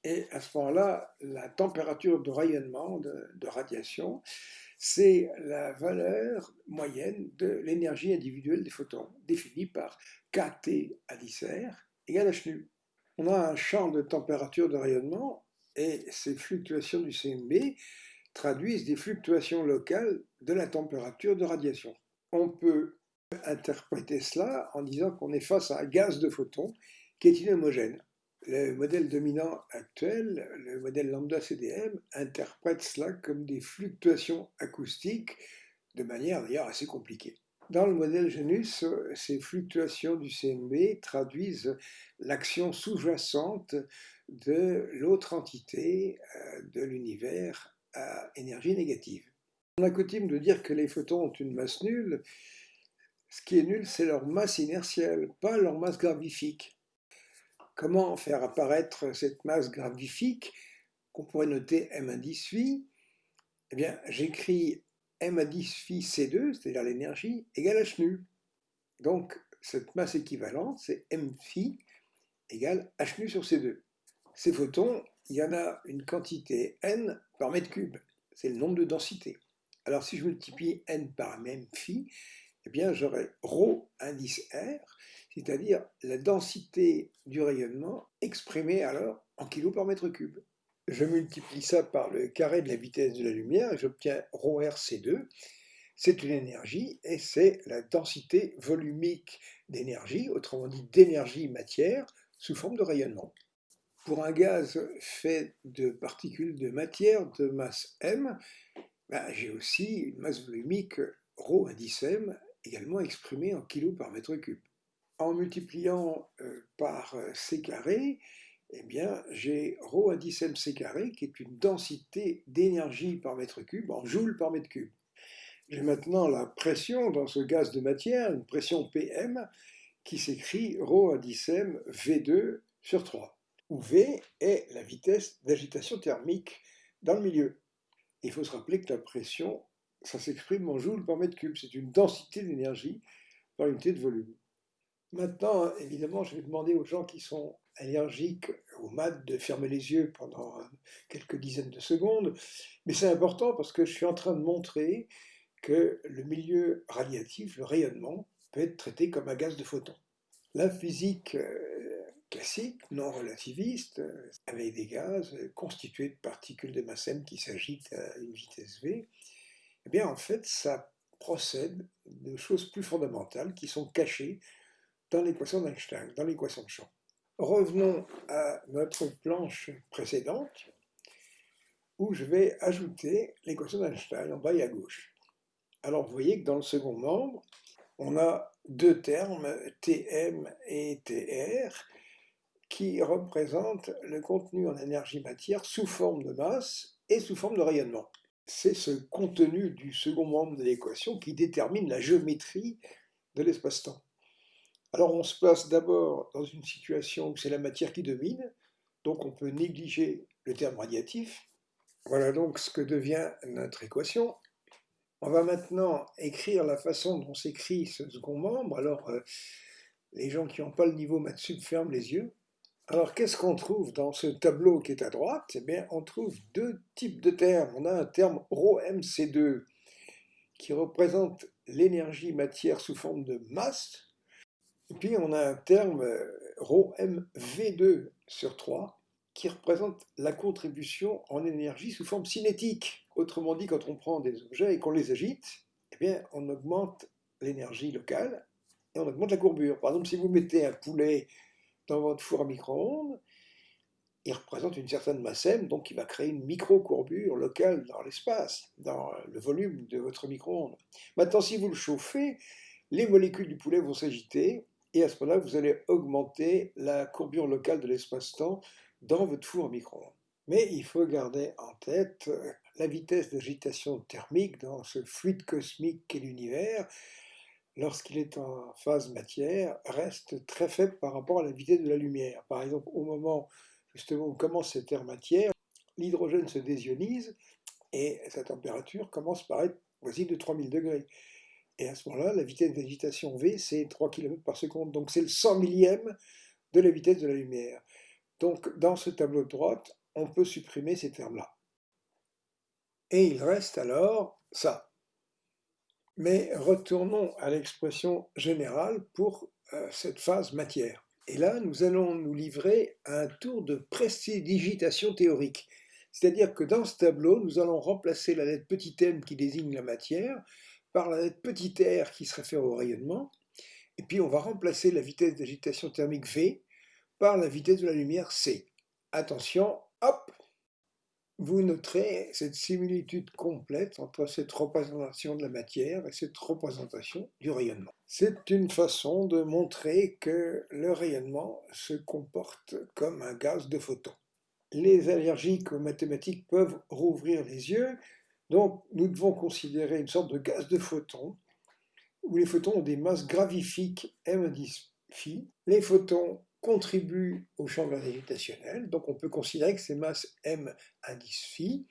S1: et à ce moment-là, la température de rayonnement, de, radiation, c'est la valeur moyenne de l'énergie individuelle des photons, définie par kT à 10 égale h nu. On a un champ de température de rayonnement et ces fluctuations du CMB traduisent des fluctuations locales de la température de radiation. On peut interpréter cela en disant qu'on est face à un gaz de photons qui est inhomogène. Le modèle dominant actuel, le modèle lambda CDM, interprète cela comme des fluctuations acoustiques de manière d'ailleurs assez compliquée. Dans le modèle Genus, ces fluctuations du CMB traduisent l'action sous-jacente de l'autre entité euh, de l'univers à énergie négative. On a coutume de dire que les photons ont une masse nulle. Ce qui est nul, c'est leur masse inertielle, pas leur masse gravifique. Comment faire apparaître cette masse gravifique qu'on pourrait noter M indice phi? Eh bien, j'écris M indice phi C2, c'est-à-dire l'énergie, égale H nu. Donc, cette masse équivalente, c'est M phi égale H nu sur C2. Ces photons, il y en a une quantité n par mètre cube. C'est le nombre de densités. Alors, si je multiplie n par m phi, eh bien, j'aurai ρ indice R, c'est-à-dire la densité du rayonnement exprimée alors en kg par mètre cube. Je multiplie ça par le carré de la vitesse de la lumière et j'obtiens ρRC2. C'est une énergie et c'est la densité volumique d'énergie, autrement dit d'énergie matière, sous forme de rayonnement. Pour un gaz fait de particules de matière de masse m, ben, j'ai aussi une masse volumique ρ indice m, également exprimée en kg par mètre cube en multipliant euh, par euh, c carré, eh bien, j'ai ρ 10 mc carré, qui est une densité d'énergie par mètre cube en joules par mètre cube. J'ai maintenant la pression dans ce gaz de matière, une pression PM, qui s'écrit ρ 10 m V2 sur 3, où V est la vitesse d'agitation thermique dans le milieu. Il faut se rappeler que la pression, ça s'exprime en joules par mètre cube, c'est une densité d'énergie par unité de volume. Maintenant, évidemment, je vais demander aux gens qui sont allergiques au mat de fermer les yeux pendant quelques dizaines de secondes, mais c'est important parce que je suis en train de montrer que le milieu radiatif, le rayonnement, peut être traité comme un gaz de photons. La physique euh, classique, non relativiste, avec des gaz constitués de particules de masse m qui s'agitent à une vitesse v, eh bien en fait ça procède de choses plus fondamentales qui sont cachées dans l'équation d'Einstein, dans l'équation de champ. Revenons à notre planche précédente, où je vais ajouter l'équation d'Einstein en bas et à gauche. Alors vous voyez que dans le second membre, on a deux termes, Tm et Tr, qui représentent le contenu en énergie-matière sous forme de masse et sous forme de rayonnement. C'est ce contenu du second membre de l'équation qui détermine la géométrie de l'espace-temps. Alors on se place d'abord dans une situation où c'est la matière qui domine, donc on peut négliger le terme radiatif. Voilà donc ce que devient notre équation. On va maintenant écrire la façon dont s'écrit ce second membre. Alors euh, les gens qui n'ont pas le niveau maths ferment les yeux. Alors qu'est-ce qu'on trouve dans ce tableau qui est à droite? Eh bien on trouve deux types de termes. On a un terme ρmc2 qui représente l'énergie matière sous forme de masse, et puis on a un terme euh, ρmv2 sur 3 qui représente la contribution en énergie sous forme cinétique. Autrement dit, quand on prend des objets et qu'on les agite, eh bien, on augmente l'énergie locale et on augmente la courbure. Par exemple, si vous mettez un poulet dans votre four à micro-ondes, il représente une certaine masse m, donc il va créer une micro-courbure locale dans l'espace, dans le volume de votre micro-ondes. Maintenant, si vous le chauffez, les molécules du poulet vont s'agiter, et à ce moment-là, vous allez augmenter la courbure locale de l'espace-temps dans votre four au micro-ondes. Mais il faut garder en tête euh, la vitesse d'agitation thermique dans ce fluide cosmique qu'est l'univers, lorsqu'il est en phase matière, reste très faible par rapport à la vitesse de la lumière. Par exemple, au moment justement où commence cette ère matière, l'hydrogène se désionise et sa température commence par être voisine de 3000 degrés. Et à ce moment-là, la vitesse d'agitation V, c'est 3 km par seconde. Donc c'est le 100 millième de la vitesse de la lumière. Donc dans ce tableau de droite, on peut supprimer ces termes-là. Et il reste alors ça. Mais retournons à l'expression générale pour euh, cette phase matière. Et là, nous allons nous livrer à un tour de prestidigitation théorique. C'est-à-dire que dans ce tableau, nous allons remplacer la lettre petit m qui désigne la matière par la lettre petit r qui se réfère au rayonnement, et puis on va remplacer la vitesse d'agitation thermique V par la vitesse de la lumière C. Attention, hop Vous noterez cette similitude complète entre cette représentation de la matière et cette représentation du rayonnement. C'est une façon de montrer que le rayonnement se comporte comme un gaz de photons. Les allergiques aux mathématiques peuvent rouvrir les yeux, donc nous devons considérer une sorte de gaz de photons, où les photons ont des masses gravifiques m 10 phi. Les photons contribuent au champ gravitationnel, donc on peut considérer que ces masses m 10 phi,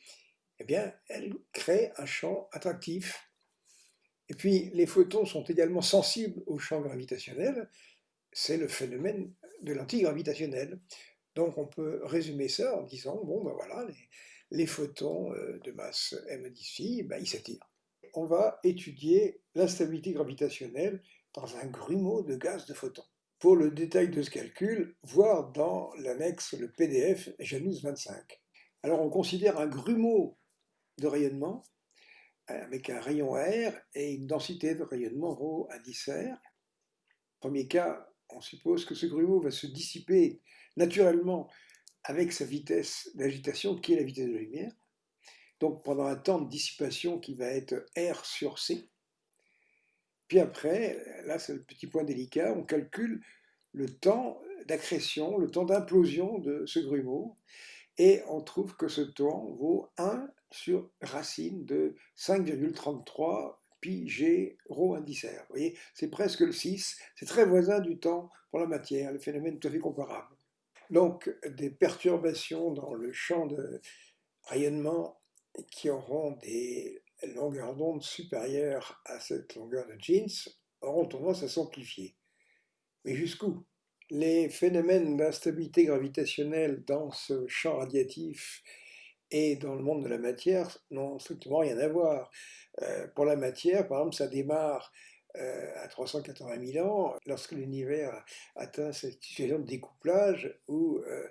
S1: eh bien, elles créent un champ attractif. Et puis, les photons sont également sensibles au champ gravitationnel, c'est le phénomène de l'antigravitationnel. Donc on peut résumer ça en disant, bon ben voilà, les photons euh, de masse m d'ici, ben, ils s'attirent. On va étudier l'instabilité gravitationnelle dans un grumeau de gaz de photons. Pour le détail de ce calcul, voir dans l'annexe le PDF Janus 25. Alors on considère un grumeau de rayonnement avec un rayon R et une densité de rayonnement ρ à 10 R. Premier cas, on suppose que ce grumeau va se dissiper naturellement avec sa vitesse d'agitation qui est la vitesse de la lumière. Donc pendant un temps de dissipation qui va être R sur C. Après, là c'est le petit point délicat, on calcule le temps d'accrétion, le temps d'implosion de ce grumeau, et on trouve que ce temps vaut 1 sur racine de 5,33 pi g rho indicaire. Vous voyez, c'est presque le 6, c'est très voisin du temps pour la matière, le phénomène tout à fait comparable. Donc des perturbations dans le champ de rayonnement qui auront des longueurs d'onde supérieures à cette longueur de jeans auront tendance à s'amplifier. Mais jusqu'où? Les phénomènes d'instabilité gravitationnelle dans ce champ radiatif et dans le monde de la matière n'ont strictement rien à voir. Euh, pour la matière, par exemple, ça démarre à 380 000 ans, lorsque l'univers atteint cette situation de découplage où euh,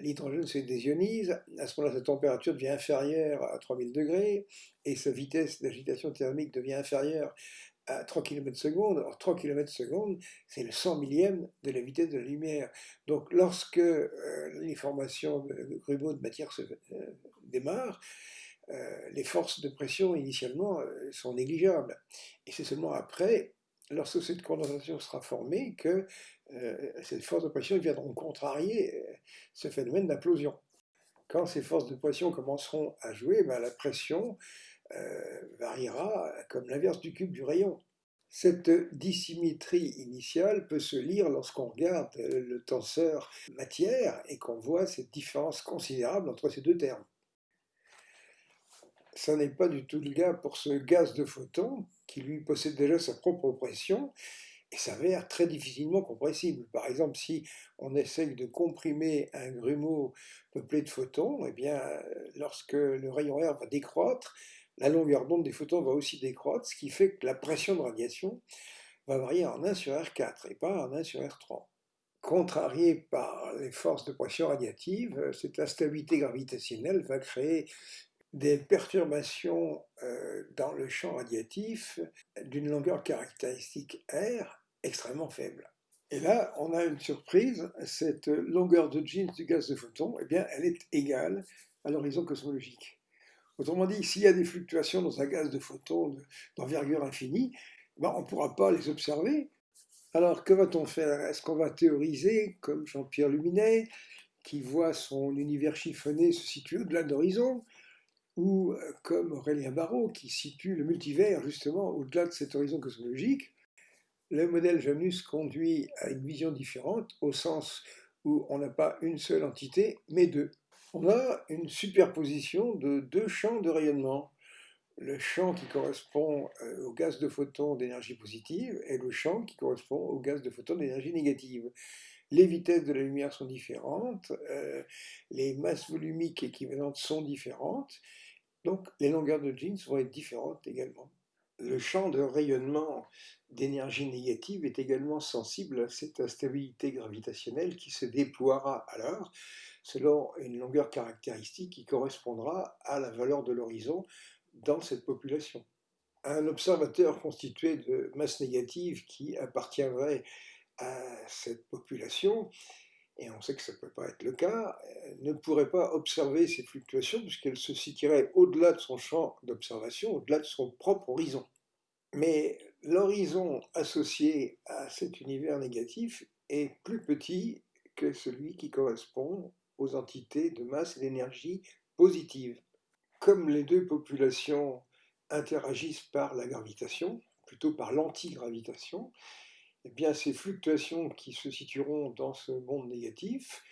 S1: l'hydrogène se désionise, à ce moment-là, sa température devient inférieure à 3000 degrés et sa vitesse d'agitation thermique devient inférieure à 3 km secondes. Alors 3 km secondes, c'est le 100 millième de la vitesse de la lumière. Donc lorsque euh, les formations de grumeaux de matière se démarrent, euh, les forces de pression initialement euh, sont négligeables. Et c'est seulement après, lorsque cette condensation sera formée, que euh, ces forces de pression viendront contrarier ce phénomène d'implosion. Quand ces forces de pression commenceront à jouer, ben, la pression variera comme l'inverse du cube du rayon. Cette dissymétrie initiale peut se lire lorsqu'on regarde le tenseur matière et qu'on voit cette différence considérable entre ces deux termes ça n'est pas du tout le cas pour ce gaz de photons, qui lui possède déjà sa propre pression, et s'avère très difficilement compressible. Par exemple, si on essaye de comprimer un grumeau peuplé de photons, eh bien, lorsque le rayon R va décroître, la longueur d'onde des photons va aussi décroître, ce qui fait que la pression de radiation va varier en 1 sur R4 et pas en 1 sur R3. Contrarié par les forces de pression radiative, cette instabilité gravitationnelle va créer des perturbations euh, dans le champ radiatif d'une longueur caractéristique R extrêmement faible. Et là, on a une surprise, cette longueur de jeans du gaz de photon, eh bien, elle est égale à l'horizon cosmologique. Autrement dit, s'il y a des fluctuations dans un gaz de photons d'envergure infinie, ben, on ne pourra pas les observer. Alors, que va-t-on faire? Est-ce qu'on va théoriser, comme Jean-Pierre Luminet, qui voit son univers chiffonné se situer au-delà de l'horizon, ou euh, comme Aurélien Barraud, qui situe le multivers justement au-delà de cet horizon cosmologique Le modèle Janus conduit à une vision différente, au sens où on n'a pas une seule entité, mais deux. On a une superposition de deux champs de rayonnement le champ qui correspond euh, au gaz de photons d'énergie positive et le champ qui correspond au gaz de photons d'énergie négative. Les vitesses de la lumière sont différentes, euh, les masses volumiques équivalentes sont différentes, donc les longueurs de jeans vont être différentes également. Le champ de rayonnement d'énergie négative est également sensible à cette instabilité gravitationnelle qui se déploiera alors selon une longueur caractéristique qui correspondra à la valeur de l'horizon dans cette population. Un observateur constitué de masse négative qui appartiendrait à cette population, et on sait que ça ne peut pas être le cas, ne pourrait pas observer ces fluctuations puisqu'elles se situeraient au-delà de son champ d'observation, au-delà de son propre horizon. Mais l'horizon associé à cet univers négatif est plus petit que celui qui correspond aux entités de masse et d'énergie positives comme les deux populations interagissent par la gravitation, plutôt par l'antigravitation, eh bien ces fluctuations qui se situeront dans ce monde négatif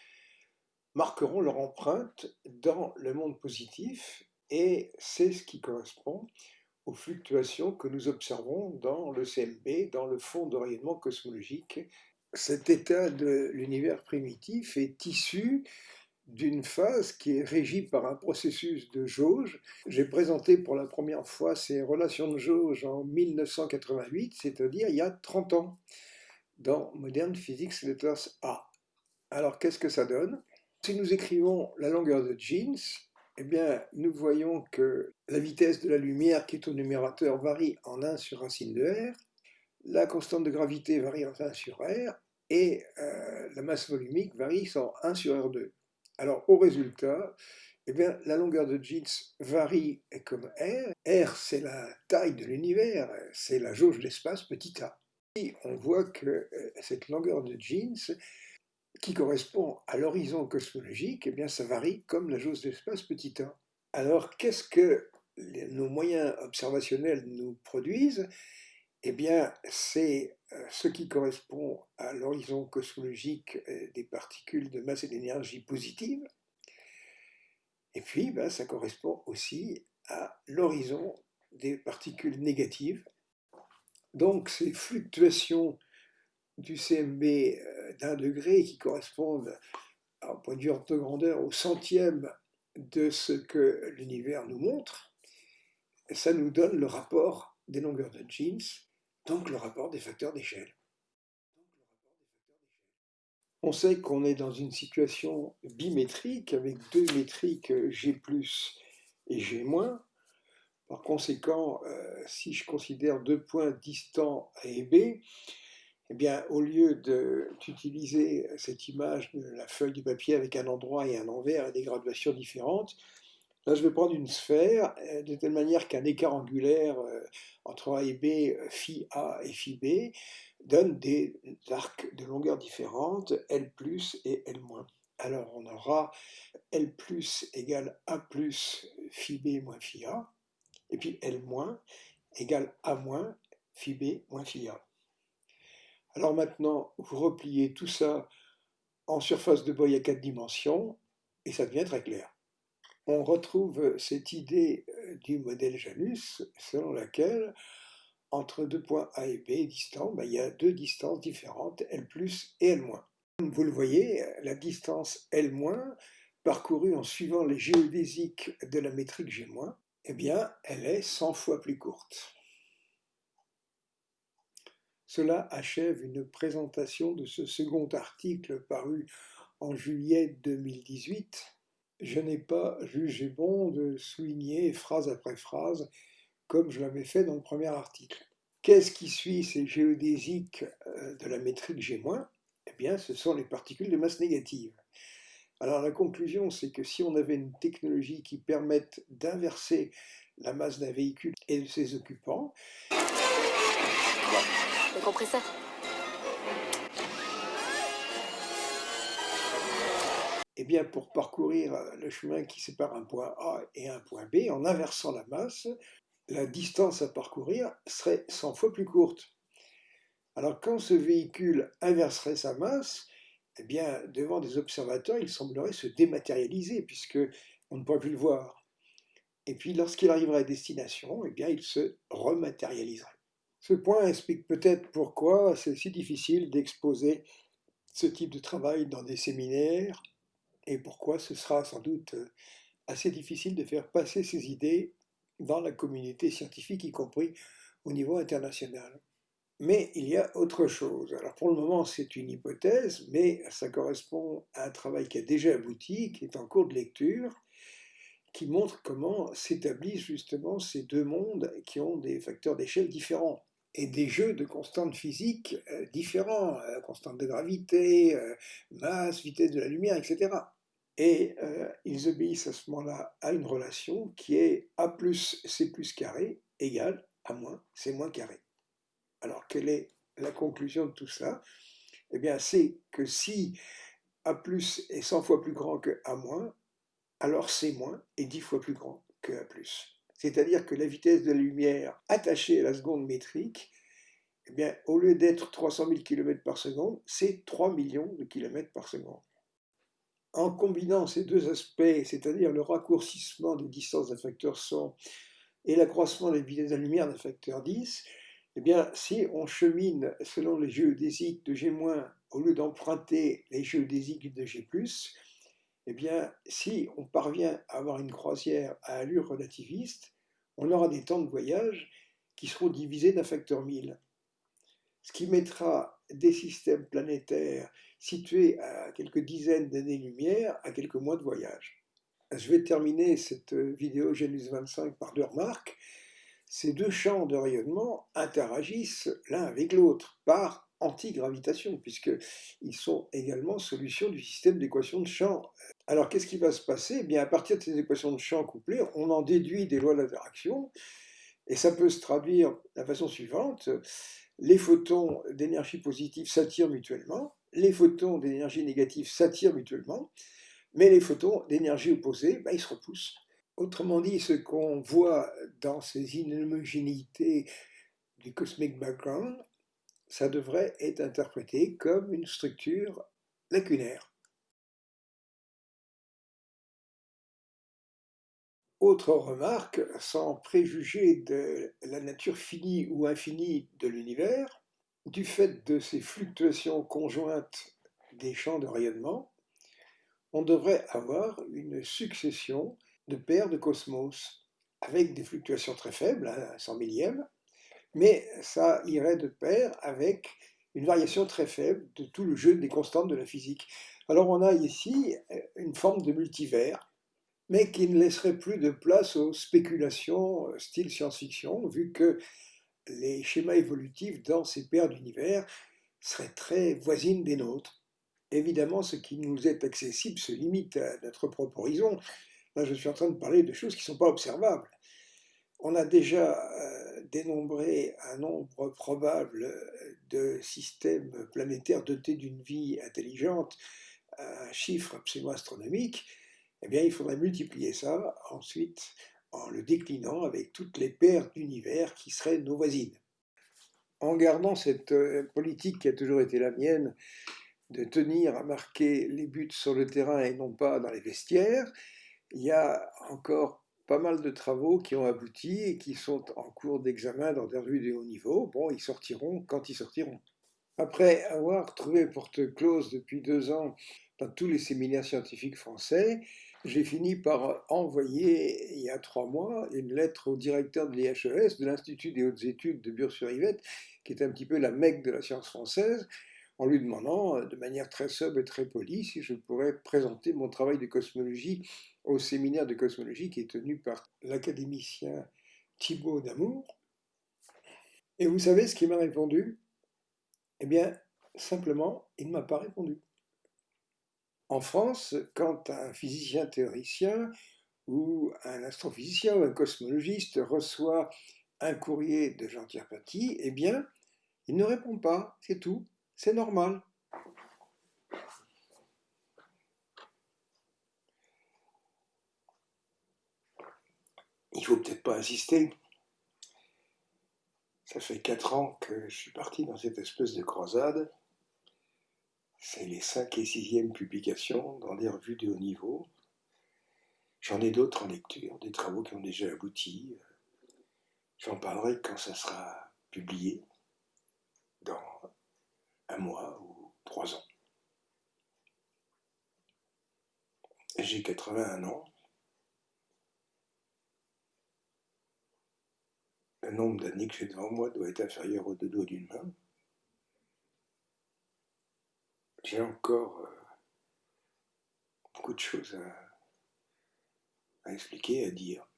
S1: marqueront leur empreinte dans le monde positif et c'est ce qui correspond aux fluctuations que nous observons dans le CMB, dans le fond de rayonnement cosmologique. Cet état de l'univers primitif est issu d'une phase qui est régie par un processus de jauge. J'ai présenté pour la première fois ces relations de jauge en 1988, c'est-à-dire il y a 30 ans, dans Modern Physics Letters A. Alors qu'est-ce que ça donne? Si nous écrivons la longueur de Jeans, eh bien, nous voyons que la vitesse de la lumière qui est au numérateur varie en 1 sur racine de r, la constante de gravité varie en 1 sur r, et euh, la masse volumique varie en 1 sur r2. Alors, au résultat, eh bien, la longueur de jeans varie comme R. R, c'est la taille de l'univers, c'est la jauge d'espace petit a. Et on voit que euh, cette longueur de jeans, qui correspond à l'horizon cosmologique, eh bien, ça varie comme la jauge d'espace petit a. Alors, qu'est-ce que nos moyens observationnels nous produisent? Eh bien, c'est euh, ce qui correspond à l'horizon cosmologique euh, des particules de masse et d'énergie positive. Et puis, ben, ça correspond aussi à l'horizon des particules négatives. Donc, ces fluctuations du CMB euh, d'un degré qui correspondent, à un point de vue de grandeur, au centième de ce que l'univers nous montre, ça nous donne le rapport des longueurs de Jeans donc le rapport des facteurs d'échelle. On sait qu'on est dans une situation bimétrique avec deux métriques G et G-. Par conséquent, euh, si je considère deux points distants A et B, eh bien, au lieu d'utiliser cette image de la feuille de papier avec un endroit et un envers et des graduations différentes, Là, je vais prendre une sphère euh, de telle manière qu'un écart angulaire euh, entre A et B, euh, phi A et phi B, donne des arcs de longueur différentes, L plus et L moins. Alors on aura L plus égale A plus phi B moins phi A, et puis L moins égale A moins phi B moins phi A. Alors maintenant, vous repliez tout ça en surface de Boy à quatre dimensions, et ça devient très clair on retrouve cette idée euh, du modèle Janus selon laquelle entre deux points A et B distants, ben, il y a deux distances différentes, L plus et L. Comme vous le voyez, la distance L parcourue en suivant les géodésiques de la métrique G eh bien, elle est 100 fois plus courte. Cela achève une présentation de ce second article paru en juillet 2018 je n'ai pas jugé bon de souligner phrase après phrase comme je l'avais fait dans le premier article. Qu'est-ce qui suit ces géodésiques euh, de la métrique G-? Eh bien, ce sont les particules de masse négative. Alors la conclusion, c'est que si on avait une technologie qui permette d'inverser la masse d'un véhicule et de ses occupants,
S4: T'as compris
S1: Eh bien, pour parcourir le chemin qui sépare un point A et un point B, en inversant la masse, la distance à parcourir serait 100 fois plus courte. Alors quand ce véhicule inverserait sa masse, eh bien, devant des observateurs, il semblerait se dématérialiser, puisque on ne pourrait plus le voir. Et puis, lorsqu'il arriverait à destination, eh bien, il se rematérialiserait. Ce point explique peut-être pourquoi c'est si difficile d'exposer ce type de travail dans des séminaires, et pourquoi ce sera sans doute assez difficile de faire passer ces idées dans la communauté scientifique, y compris au niveau international. Mais il y a autre chose. Alors pour le moment, c'est une hypothèse, mais ça correspond à un travail qui a déjà abouti, qui est en cours de lecture, qui montre comment s'établissent justement ces deux mondes qui ont des facteurs d'échelle différents et des jeux de constantes physiques euh, différents, euh, constantes de gravité, euh, masse, vitesse de la lumière, etc. Et ils obéissent à ce moment-là à une relation qui est A plus C plus carré égale A moins C moins carré. Alors, quelle est la conclusion de tout ça Eh bien, c'est que si A plus est 100 fois plus grand que A moins, alors C moins est 10 fois plus grand que A plus. C'est-à-dire que la vitesse de la lumière attachée à la seconde métrique, eh bien, au lieu d'être 300 000 km par seconde, c'est 3 millions de km par seconde. En combinant ces deux aspects, c'est-à-dire le raccourcissement des distances d'un facteur 100 et l'accroissement des vitesses de la lumière d'un facteur 10, eh bien, si on chemine selon les géodésiques de G- au lieu d'emprunter les géodésiques de G+, eh bien, si on parvient à avoir une croisière à allure relativiste, on aura des temps de voyage qui seront divisés d'un facteur 1000. Ce qui mettra des systèmes planétaires situés à quelques dizaines d'années-lumière à quelques mois de voyage. Je vais terminer cette vidéo Genus 25 par deux remarques ces deux champs de rayonnement interagissent l'un avec l'autre par antigravitation, puisqu'ils sont également solutions du système d'équations de champ. Alors qu'est-ce qui va se passer? Eh bien, À partir de ces équations de champ couplées, on en déduit des lois d'interaction, et ça peut se traduire de la façon suivante. Les photons d'énergie positive s'attirent mutuellement, les photons d'énergie négative s'attirent mutuellement, mais les photons d'énergie opposée, ben, ils se repoussent. Autrement dit, ce qu'on voit dans ces inhomogénéités du cosmic background, ça devrait être interprété comme une structure lacunaire. Autre remarque, sans préjuger de la nature finie ou infinie de l'univers, du fait de ces fluctuations conjointes des champs de rayonnement, on devrait avoir une succession de paires de cosmos, avec des fluctuations très faibles, à 100 millième, mais ça irait de pair avec une variation très faible de tout le jeu des constantes de la physique. Alors on a ici euh, une forme de multivers, mais qui ne laisserait plus de place aux spéculations euh, style science-fiction, vu que les schémas évolutifs dans ces paires d'univers seraient très voisines des nôtres. Évidemment, ce qui nous est accessible se limite à notre propre horizon, Là, je suis en train de parler de choses qui ne sont pas observables. On a déjà euh, dénombré un nombre probable de systèmes planétaires dotés d'une vie intelligente, un chiffre absolument astronomique. Eh bien, il faudrait multiplier ça ensuite en le déclinant avec toutes les paires d'univers qui seraient nos voisines. En gardant cette euh, politique qui a toujours été la mienne, de tenir à marquer les buts sur le terrain et non pas dans les vestiaires, il y a encore pas mal de travaux qui ont abouti et qui sont en cours d'examen dans des revues de haut niveau. Bon, ils sortiront quand ils sortiront. Après avoir trouvé porte close depuis deux ans dans tous les séminaires scientifiques français, j'ai fini par envoyer, il y a trois mois, une lettre au directeur de l'IHES, de l'Institut des hautes études de Bure-sur-Yvette, qui est un petit peu la mecque de la science française, en lui demandant euh, de manière très sobre et très polie si je pourrais présenter mon travail de cosmologie au séminaire de cosmologie qui est tenu par l'académicien Thibaut Damour. Et vous savez ce qu'il m'a répondu? Eh bien, simplement, il ne m'a pas répondu. En France, quand un physicien théoricien ou un astrophysicien ou un cosmologiste reçoit un courrier de Jean-Pierre Paty, eh bien, Il ne répond pas, c'est tout, c'est normal. Il faut peut-être pas insister. Ça fait quatre ans que je suis parti dans cette espèce de croisade. C'est les cinq et sixième publications dans des revues de haut niveau. J'en ai d'autres en lecture, des travaux qui ont déjà abouti. J'en parlerai quand ça sera publié, dans un mois ou trois ans. J'ai 81 ans. Le nombre d'années que j'ai devant moi doit être inférieur au deux doigts d'une main. J'ai encore euh, beaucoup de choses à, à expliquer, à dire.